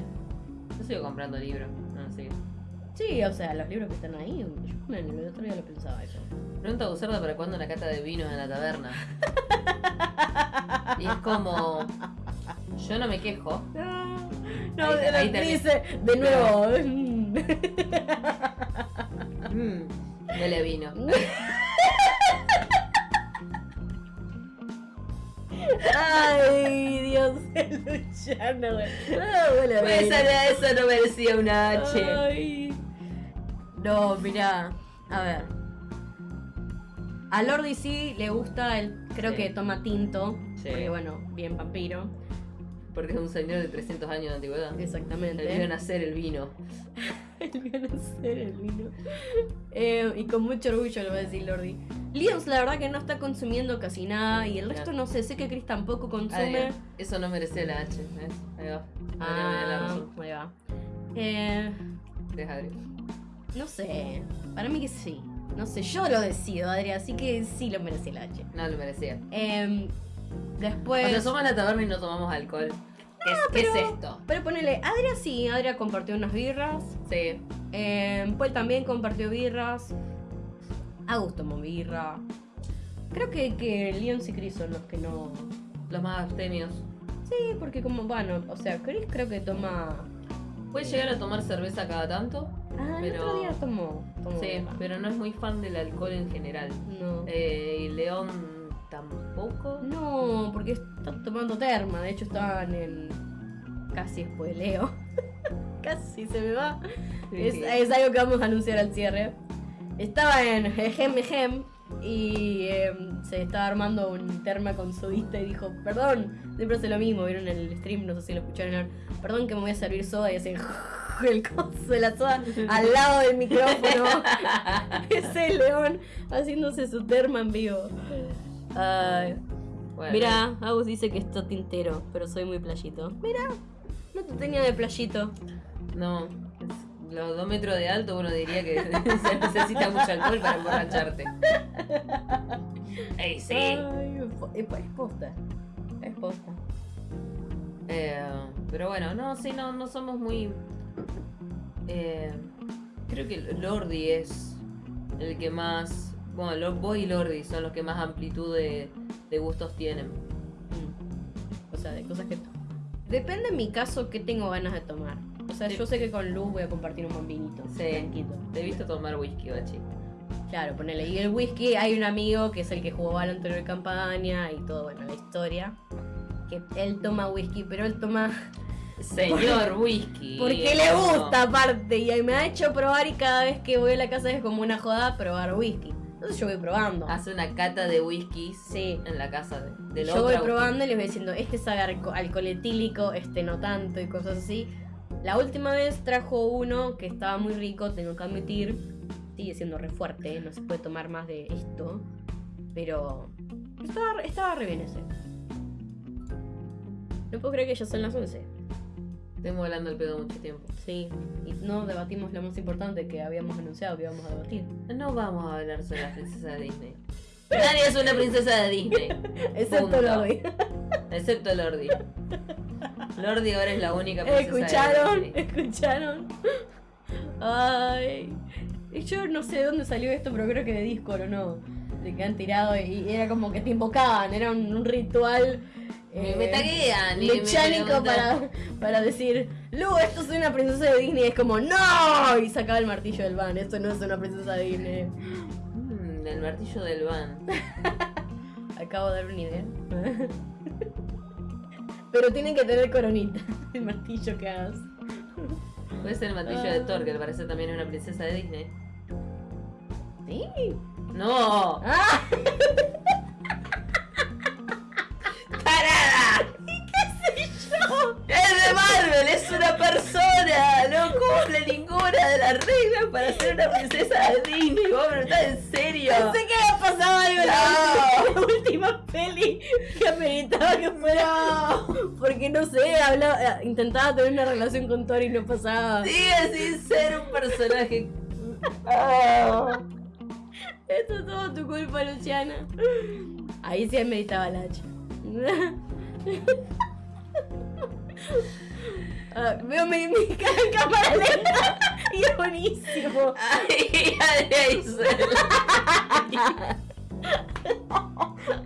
yo sigo comprando libros. No, sí. Sí, o sea, los libros que están ahí, yo bueno, el otro día lo pensaba eso. Pregunta a Bucerda para cuándo una cata de vinos en la taberna. y es como. Yo no me quejo. No, Ahí- de, ahí dice de nuevo. Mm, huele a vino. Ay, Dios, Luciano, güey. Ah, Pues esa, esa no merecía una H. Ay. No, mirá, a ver. A Lordi sí le gusta el, creo Sí. que toma tinto, Sí. porque bueno, bien vampiro, Porque es un señor de 300 años de antigüedad. exactamente. Le vio nacer el vino. El vio nacer el vino. Eh, y con mucho orgullo lo va a decir Lordi. Liams la verdad que no está consumiendo casi nada y el resto no sé, sé que Chris tampoco consume. Ay, eso no merecía la H. ¿ves? Ahí va. La Ah, ahí va. Eh, de Adri. no sé. Para mí que sí. No sé, yo lo decido, Adri, así que sí lo merece el H. No lo merecía. Em, después. O sea, somos la taberna y no tomamos alcohol. ¿Qué, es, ¿qué es pero- esto? Pero ponele, Adria sí, Adria compartió unas birras. Sí. Eh, Paul también compartió birras. Agus tomó birra. Creo que, que Leon y Chris son los que no. Los más abstemios. Sí, porque como, bueno, o sea, Chris creo que toma. Puede llegar a tomar cerveza cada tanto. Ah, el Pero- otro día tomó. tomó Sí, birra. pero no es muy fan del alcohol en general. No. Eh, y León tampoco. No, porque está tomando terma. De hecho, estaban en. Casi spoileo. Casi se me va. Sí. Es, es algo que vamos a anunciar al cierre. Estaba en Gem Gem y em, se estaba armando un terma con sodista y dijo, perdón, siempre hace lo mismo, vieron el stream, no sé si lo escucharon, perdón que me voy a servir soda y hacen el coso de la soda al lado del micrófono. Ese león haciéndose su terma en vivo. Ay, Bueno, Mira, Agus dice que está tintero, pero soy muy playito. Mira, no te tenía de playito. No. es- Los dos metros de alto uno diría que se necesita mucho alcohol para emborracharte. ¡Ey, sí! Ay, es es es posta. Es posta. Eh, pero bueno, no, sí, no, no somos muy. eh, creo que Lordi es el que más. Bueno, Lord Boy y Lordi son los que más amplitud de, de gustos tienen. Mm. O sea, de cosas que. Depende en mi caso qué tengo ganas de tomar. O sea, Sí. yo sé que con Lu voy a compartir un bombinito. Sí. blanquito. Te he visto tomar whisky, Bachi. Claro, ponele. Y el whisky, hay un amigo que es el que jugó a la anterior campaña y todo, bueno, la historia. Que él toma whisky, pero él toma. Señor whisky. Porque le gusta, aparte. Y me ha hecho probar y cada vez que voy a la casa es como una joda probar whisky. Entonces yo voy probando. Hace una cata de whiskies Sí. en la casa de, de la Yo voy probando y les voy diciendo, este es alco- alcohol etílico, este no tanto y cosas así. La última vez trajo uno que estaba muy rico, tengo que admitir. Sigue siendo re fuerte, no se puede tomar más de esto. Pero estaba, estaba re bien ese. No puedo creer que ya son las 11. Estemos hablando el pedo mucho tiempo. Sí, y no debatimos lo más importante que habíamos anunciado que íbamos a debatir. No vamos a hablar sobre la princesa de Disney. Nadie es una princesa de Disney. Excepto Punto. Lordi. Excepto Lordi. Lordi ahora es la única princesa ¿Escucharon? de Disney. ¿Escucharon? Ay. Yo no sé de dónde salió esto, pero creo que de Discord o no. De que han tirado y era como que te invocaban, era un, un ritual. Me- eh, me taguean me mechánico preguntan- para, para decir, Lu, esto es una princesa de Disney. Es como, ¡No! Y sacaba el martillo del van. Esto no es una princesa de Disney. Mm, el martillo del van. Acabo de dar una idea. Pero tienen que tener coronita. El martillo que hagas. Puede ser el martillo de Thor, que al parecer también es una princesa de Disney. ¿Sí? ¡No! ¡Ah! Cumple ninguna de las reglas para ser una princesa de Disney! ¡Vos me estás en serio! Pensé que había pasado algo la, en la última peli que ameritaba que fuera. Porque no sé, hablaba, intentaba tener una relación con Tori y no pasaba. Sigue sin ser un personaje. Ah. Esto es todo tu culpa, Luciana. Ahí sí ameritaba la hacha. Ah, veo mi, mi cámara lenta y es buenísimo. Ay,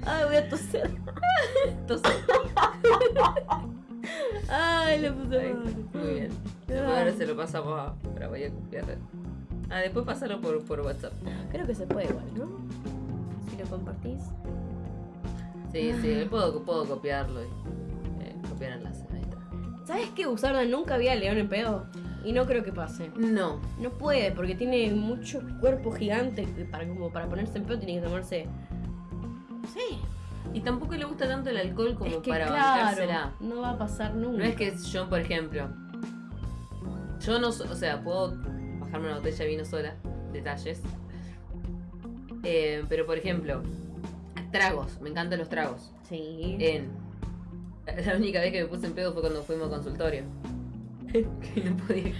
Ay, voy a toser. Entonces, Ay, la puta madre. muy bien. Ahora se lo pasamos a. Pero voy a copiarlo. Ah, después pasarlo por, por WhatsApp. Creo que se puede igual, ¿no? Si lo compartís. Sí, sí, puedo, puedo copiarlo y eh, copiar enlace. ¿Sabes que Usarda nunca había león en pedo? Y no creo que pase. No, No puede, porque tiene mucho cuerpo gigante. que Para, como para ponerse en pedo tiene que tomarse. Sí. y tampoco le gusta tanto el alcohol como es que para claro, no va a pasar nunca. No es que yo, por ejemplo, yo no, o sea, puedo bajarme una botella de vino sola, detalles. Eh, pero, por ejemplo, tragos, me encantan los tragos. Sí. En, la única vez que me puse en pedo fue cuando fuimos a consultorio. que no podía.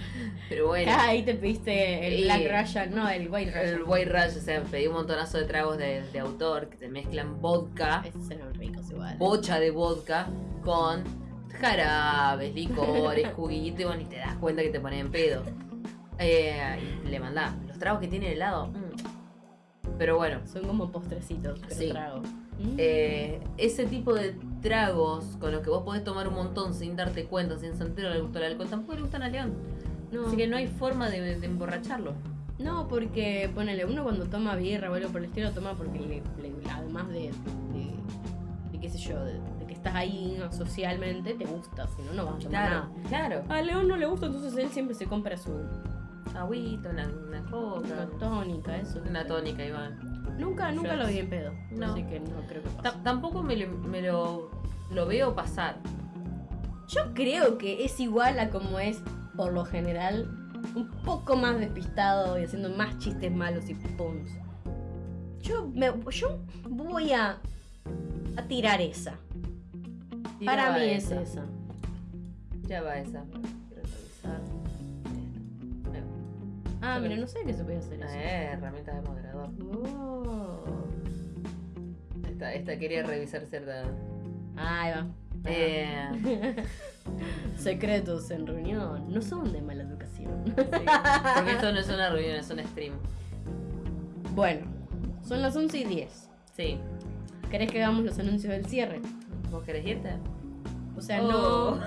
Pero bueno. Ah, ahí te pediste el Black Russian, no, el White Russian. El White Rush, o sea, pedí un montonazo de tragos de, de autor que te mezclan vodka, Esos eran ricos igual. bocha de vodka, con jarabes, licores, juguito, y bueno, y te das cuenta que te ponen en pedo. Eh, y le mandás los tragos que tiene helado. mm. Pero bueno, Son como postrecitos, pero Sí. trago. Mm. eh, ese tipo de tragos con los que vos podés tomar un montón sin darte cuenta, sin sentir el gusto del alcohol, tampoco le gustan a León. no, Así que no hay forma de, de emborracharlo. no, porque ponele, uno cuando toma birra o algo por el estilo, toma porque le, le- además de, de, de qué sé yo, de, de que estás ahí socialmente, te gusta, si no, no vas a tomar nada. claro. A León no le gusta, entonces él siempre se compra su Agüita, una, una coca, una tónica, eso. una tónica, Iván. Nunca, nunca lo vi en pedo. No. Así que no creo que pase. Ta- tampoco me, lo, me lo, lo veo pasar. Yo creo que es igual a como es, por lo general, un poco más despistado y haciendo más chistes malos y puns. Yo, me, yo voy a, a tirar esa. Para mí es esa. Ya va esa. Ah, mira, no sé que se puede hacer eso. Eh, herramienta de moderador. Oh. Esta, esta quería revisar cierta. Ahí va. Eh, Secretos en reunión no son de mala educación. sí, porque esto no es una reunión, es un stream. Bueno, son las 11 y 10. Sí. ¿Querés que hagamos los anuncios del cierre? ¿Vos querés irte? O sea, Oh. no.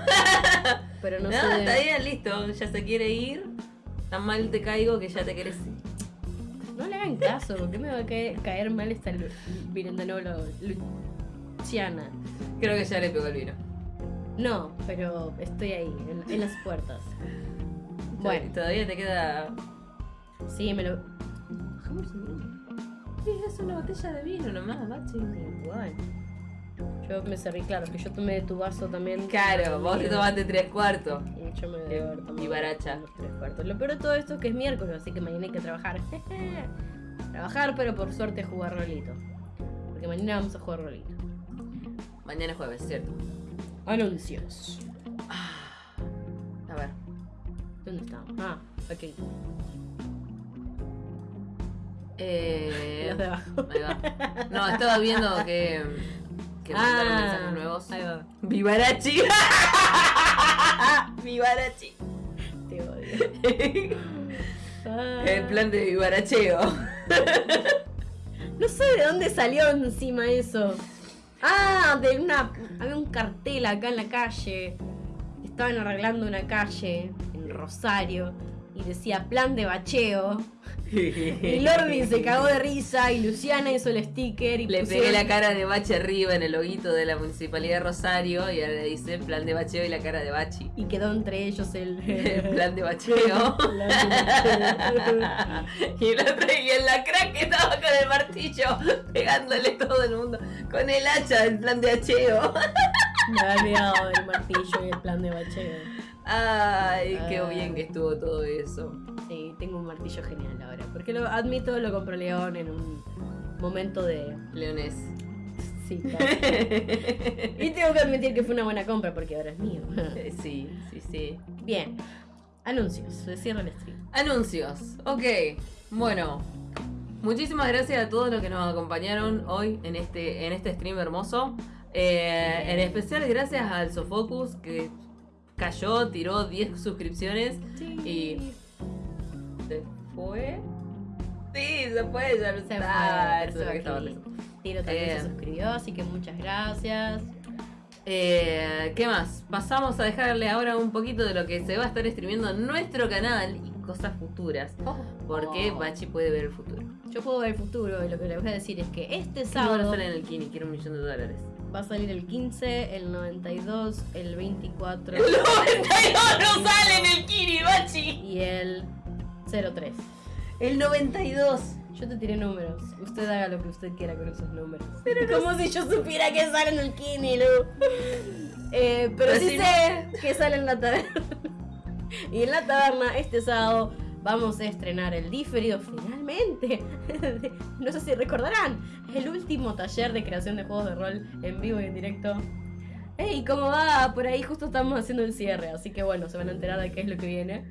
Pero no, No, sé. está bien, listo. Ya se quiere ir. Tan mal te caigo que ya te querés. No le hagan caso, ¿por qué me va a caer, caer mal esta Lu- Virendanolo Luciana? Creo que ya le pegó el vino. No, pero estoy ahí, en, en las puertas. Bueno, Todavía te queda. sí, me lo. Bajamos el vino. Sí, es una botella de vino nomás, machi. Igual. Yo me serví, claro, que yo tomé de tu vaso también. Claro, vos te tomaste tres cuartos. Yo me debo haber tomado Y baracha. tres cuartos. Lo peor de todo esto es que es miércoles, así que mañana hay que trabajar. trabajar, pero por suerte jugar rolito. Porque mañana vamos a jugar rolito. Mañana es jueves, ¿cierto? Anuncios. A ver. ¿Dónde estamos? Ah, ok. Eh, Los de abajo. ahí va. No, estaba viendo que. Que mandaron mensajes nuevos. Ah, Ahí va. ¡Vivarachi! ¡Vivarachi! Te odio. Ah. El plan de vivaracheo. No sé de dónde salió encima eso. Ah, de una. Había un cartel acá en la calle. Estaban arreglando una calle en Rosario. Y decía plan de bacheo. Y Lordi se cagó de risa. Y Luciana hizo el sticker. Y Le pusieron- pegué la cara de Bachi arriba en el loguito de la municipalidad de Rosario y ahora le dice plan de bacheo y la cara de Bachi. Y quedó entre ellos el. El plan de bacheo. Y el otro y el lacrán que estaba con el martillo pegándole todo el mundo con el hacha del plan de bacheo. Me había olvidado del martillo y el plan de bacheo. Ay, qué Ah. bien que estuvo todo eso. Sí, tengo un martillo genial Porque lo admito, lo compró León en un momento de. Leones. Sí, claro. Y tengo que admitir que fue una buena compra porque ahora es mío. Eh, sí, sí, sí. Bien. Anuncios. Se cierra el stream. Anuncios. Ok. Bueno. Muchísimas gracias a todos los que nos acompañaron hoy en este, en este stream hermoso. Eh, en especial gracias al Sofocus que cayó, tiró 10 suscripciones y se fue. Sí, se fue, ya no Se está. fue, Eso es lo que estaba aquí. pensando. Tiro también Eh. se suscribió, así que muchas gracias. Eh, ¿Qué más? Pasamos a dejarle ahora un poquito de lo que se va a estar streamiendo en nuestro canal y cosas futuras. Porque Oh. Bachi puede ver el futuro. Yo puedo ver el futuro y lo que les voy a decir es que este Sábado sábado sale en el Kini, quiero un millón de dólares. va a salir el 15, el 92, el 24 ¡El 92 no sale en el Kini, Bachi! y el 03. El 92. Yo te tiré números. Usted haga lo que usted quiera con esos números. Pero como si yo supiera que sale en el Kini, Lu. Eh, pero Pero sí si sé que sale en la taberna. y en la taberna este sábado vamos a estrenar el diferido finalmente. no sé si recordarán. El último taller de creación de juegos de rol en vivo y en directo. Hey, ¿cómo va? Por ahí justo estamos haciendo el cierre, así que bueno, se van a enterar de qué es lo que viene.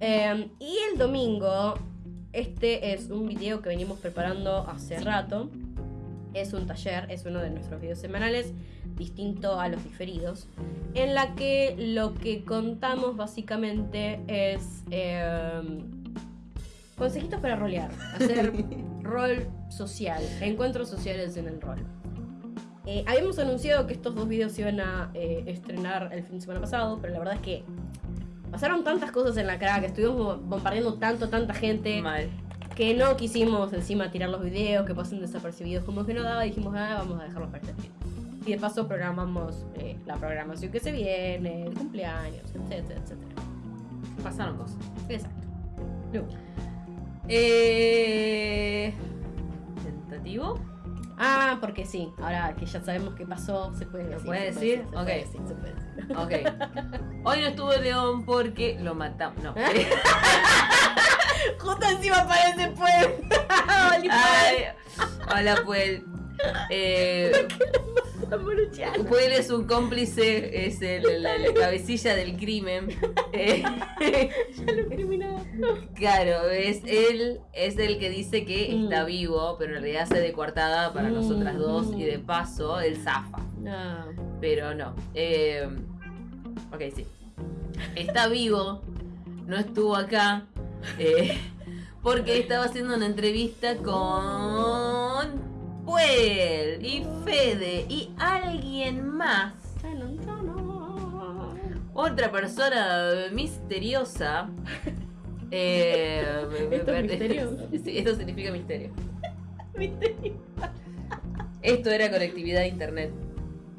Eh, y el domingo, este es un video que venimos preparando hace rato. Es un taller, es uno de nuestros videos semanales, distinto a los diferidos, en la que lo que contamos básicamente es eh, consejitos para rolear, hacer rol social, encuentros sociales en el rol. Eh, habíamos anunciado que estos dos videos se iban a eh, estrenar el fin de semana pasado, pero la verdad es que pasaron tantas cosas en la que estuvimos bombardeando tanto, tanta gente, Mal. que no quisimos encima tirar los videos, que pasen desapercibidos, como que no daba, dijimos, ah, vamos a dejarlos para este. Y de paso programamos eh, la programación que se viene, el cumpleaños, etcétera, etcétera. Pasaron cosas. Exacto. Lu. Eh... ¿Tentativo? Ah, porque sí, ahora que ya sabemos qué pasó, se puede ¿Lo decir. puede se decir? se Ok. puede decir, se puede decir. Ok. Hoy no estuvo León porque lo matamos. No. Justo encima aparece. Ay, hola, pues. Eh, Puel es un cómplice, es el- la, la cabecilla del crimen. Eh, Ya lo criminaba. claro, es él, es el que dice que Mm. está vivo, pero en realidad se de coartada para Mm, nosotras dos y mm. de paso él zafa. No. Pero no. Eh, ok, sí. Está vivo, no estuvo acá, eh, porque estaba haciendo una entrevista con Puel y Fede y alguien más. Otra persona misteriosa. Eh, Esto es misterio. Sí, esto significa misterio. Misterio. Esto era conectividad a internet.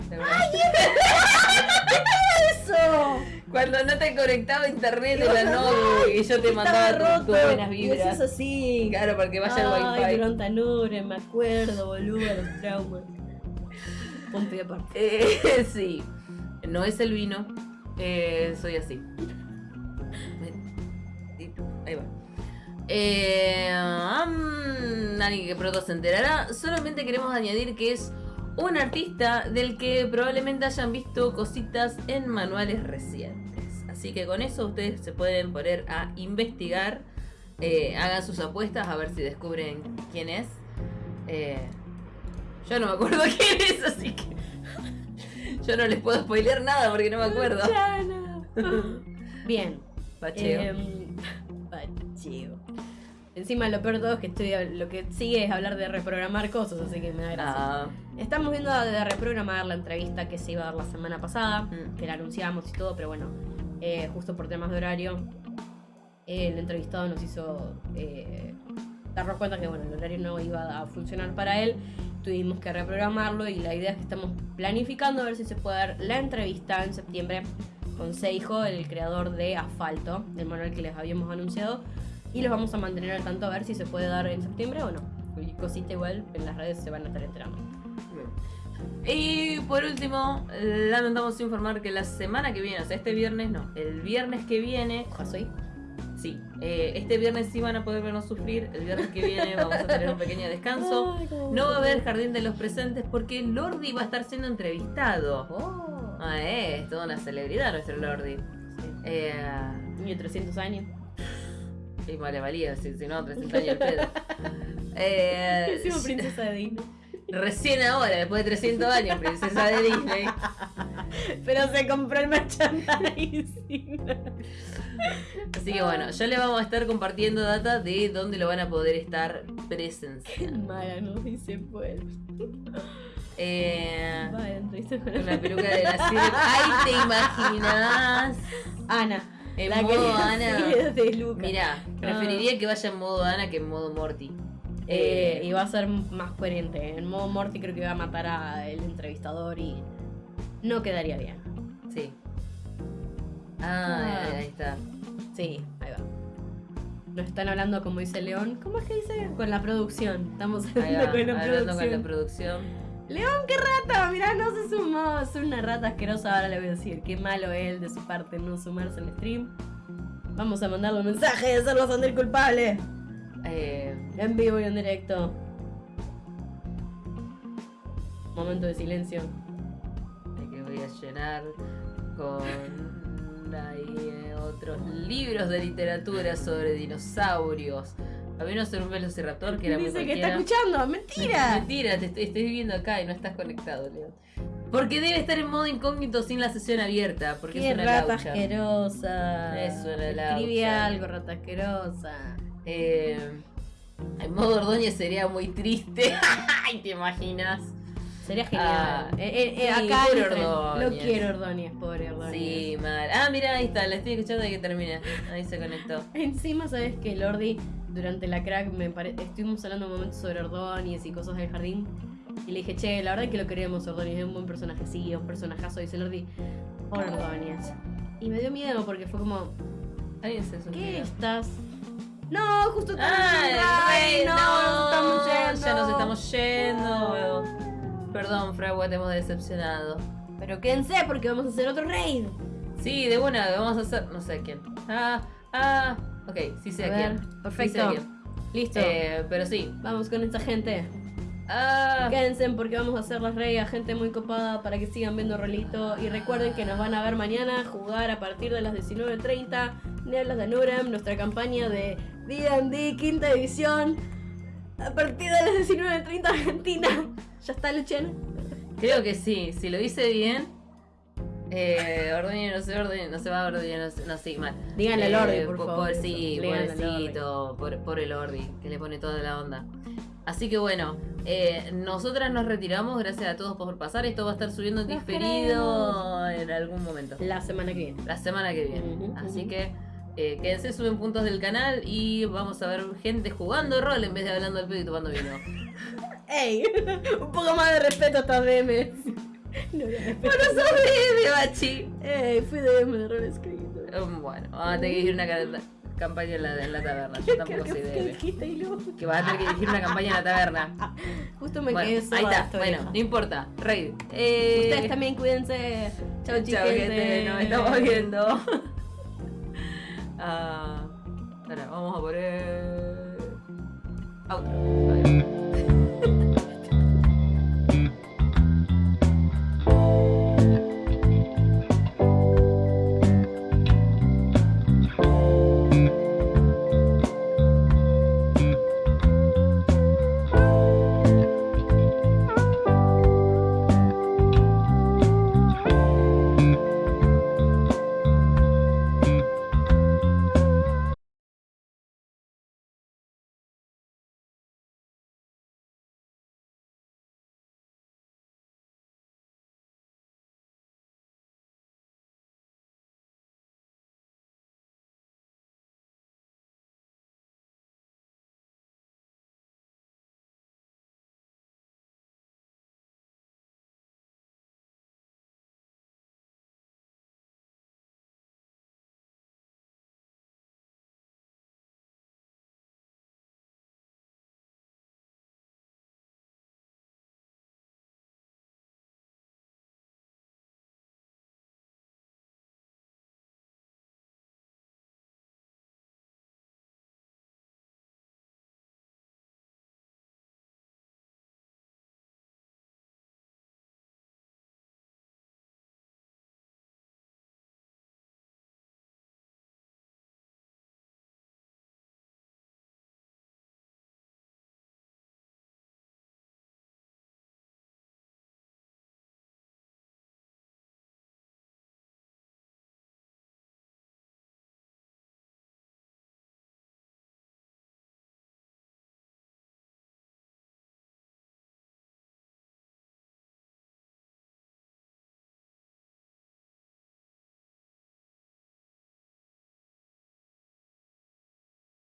¿De verdad? ¡Eso! Cuando no te conectaba a internet de la notebook y yo te mandaba tus, buenas Y decís vibras. así. Claro, para que vaya Ay, el wifi. Brontanure, me acuerdo, boludo, los traumas. Punto y aparte. Eh, sí. No es el vino. Eh, soy así. Ahí va. Eh, mm, alguien que pronto se enterará. Solamente queremos añadir que es un artista del que probablemente hayan visto cositas en manuales recientes. Así que con eso ustedes se pueden poner a investigar. eh, hagan sus apuestas a ver si descubren quién es. Eh, yo no me acuerdo quién es, así que yo no les puedo spoilear nada porque no me acuerdo. Bien. Pacheo. Em, Pacheo. Encima lo peor de todo es que estoy lo que sigue es hablar de reprogramar cosas, así que me da gracia. Ah, Estamos viendo de reprogramar la entrevista que se iba a dar la semana pasada, Mm. que la anunciamos y todo, pero bueno, eh, justo por temas de horario, el entrevistado nos hizo eh, darnos cuenta que bueno, el horario no iba a funcionar para él, tuvimos que reprogramarlo y la idea es que estamos planificando a ver si se puede dar la entrevista en septiembre con Seijo, el creador de Asfalto, del manual que les habíamos anunciado, y los vamos a mantener al tanto a ver si se puede dar en septiembre o no. Cosita igual en las redes se van a estar enterando. Y por último, lamentamos informar que la semana que viene, o sea, este viernes no, el viernes que viene, ¿Soy? sí, eh, este viernes sí van a poder vernos sufrir, el viernes que viene vamos a tener un pequeño descanso. No va a haber Jardín de los Presentes porque Lordi va a estar siendo entrevistado. Oh. Ah, eh, es toda una celebridad nuestro Lordi. Eh, Niño de 300 años. y vale, valía, si, si no, 300 años el pedo. Eh, princesa de Disney. Recién ahora, después de 300 años, princesa de Disney. Pero se compró el merchandising. Así que bueno, ya le vamos a estar compartiendo data de dónde lo van a poder estar Qué presenciando. mala, no dice pues. Eh, Vaya, entrevista con la peluca de la serie. ¡Ay, te imaginas! Ana. En la modo Ana. Mira, preferiría que vaya en modo Ana que en modo Morty. Eh, y va a ser más coherente. En modo Morty creo que va a matar al entrevistador y no quedaría bien. Sí. Ah, Ah. ahí está. Sí, ahí va. Nos están hablando, como dice León. ¿Cómo es que dice? Con la producción. Estamos hablando va, con la hablando con la producción. producción. León, qué rata, mirá, no se sumó. Es una rata asquerosa, ahora le voy a decir. Qué malo él de su parte no sumarse al stream. Vamos a mandarle un mensaje de hacerlo sentir culpable. Eh, En vivo y en directo. Momento de silencio. hay que voy llenar con ahí, eh, otros libros de literatura sobre dinosaurios. Había uno sobre un velociraptor que era muy Dice que está escuchando, mentira. Mentira, te estoy, estoy viendo acá y no estás conectado, León. Porque debe estar en modo incógnito sin la sesión abierta. Porque Qué es una rata laucha. asquerosa. Es una Escribí laucha. algo, rata asquerosa. Eh, en modo Ordóñez sería muy triste. Ay, ¿te imaginas? Sería genial. Ah, Eh, eh, sí, acá pobre entren. lo Ordóñez. quiero Ordóñez, pobre Ordóñez. Sí, mal. Ah, mira, ahí está, la estoy escuchando y que termina. Ahí se conectó. Encima, sabes que Lordi, durante la crack, me pare... estuvimos hablando un momento sobre Ordóñez y cosas del jardín. Y le dije, che, la verdad es que lo queremos, Ordóñez, es un buen personaje, sí, es un personajazo. Dice Lordi, pobre Ordóñez. Y me dio miedo porque fue como, ¿qué estás? No, justo estamos Ah, el rey, no, estamos yendo. Ya nos estamos yendo. Perdón, Fragua, te hemos decepcionado. Pero quédense porque vamos a hacer otro raid. Sí, de buena, vamos a hacer. No sé a quién. Ah, ah. Ok, sí sé A quién. Sí sé perfecto. a quién. Listo. Eh, pero sí. Vamos con esta gente. Ah, Quédense porque vamos a hacer las rey a gente muy copada para que sigan viendo Rolito. Y recuerden que nos van a ver mañana jugar a partir de las 19.30 Nieblas de Nurem, nuestra campaña de D&D quinta edición. A partir de las 19.30 Argentina. ¿Ya está Luchen? creo que sí. Si lo hice bien. Eh, no se no se va a no, se- no sí, mal. Díganle al Eh, Lordi, por po- favor. eso. sí, pobrecito, por, por el Ordi, que le pone toda la onda. Así que bueno, eh, nosotras nos retiramos, gracias a todos por pasar. Esto va a estar subiendo en diferido en algún momento. La semana que viene. La semana que viene. Así que eh, quédense, suben puntos del canal y vamos a ver gente jugando rol en vez de hablando al pedo y tomando vino. ¡Ey! Un poco más de respeto a estas DMs. No, no, bueno, sos de, de Bachi. ¡Ey! Fui DM de rol escrito. Um, Bueno, vamos a tener que dirigir una ca- campaña en la, en la taberna. Yo tampoco soy de que DM. Que vas a tener que dirigir una campaña en la taberna. Justo me Bueno, quedé ahí sola está. esta Bueno, vieja. no importa. Raid. Eh, Ustedes también cuídense. Chao, Chao, chicos. gente. Nos estamos viendo. Ahora, vamos a poner. Outro.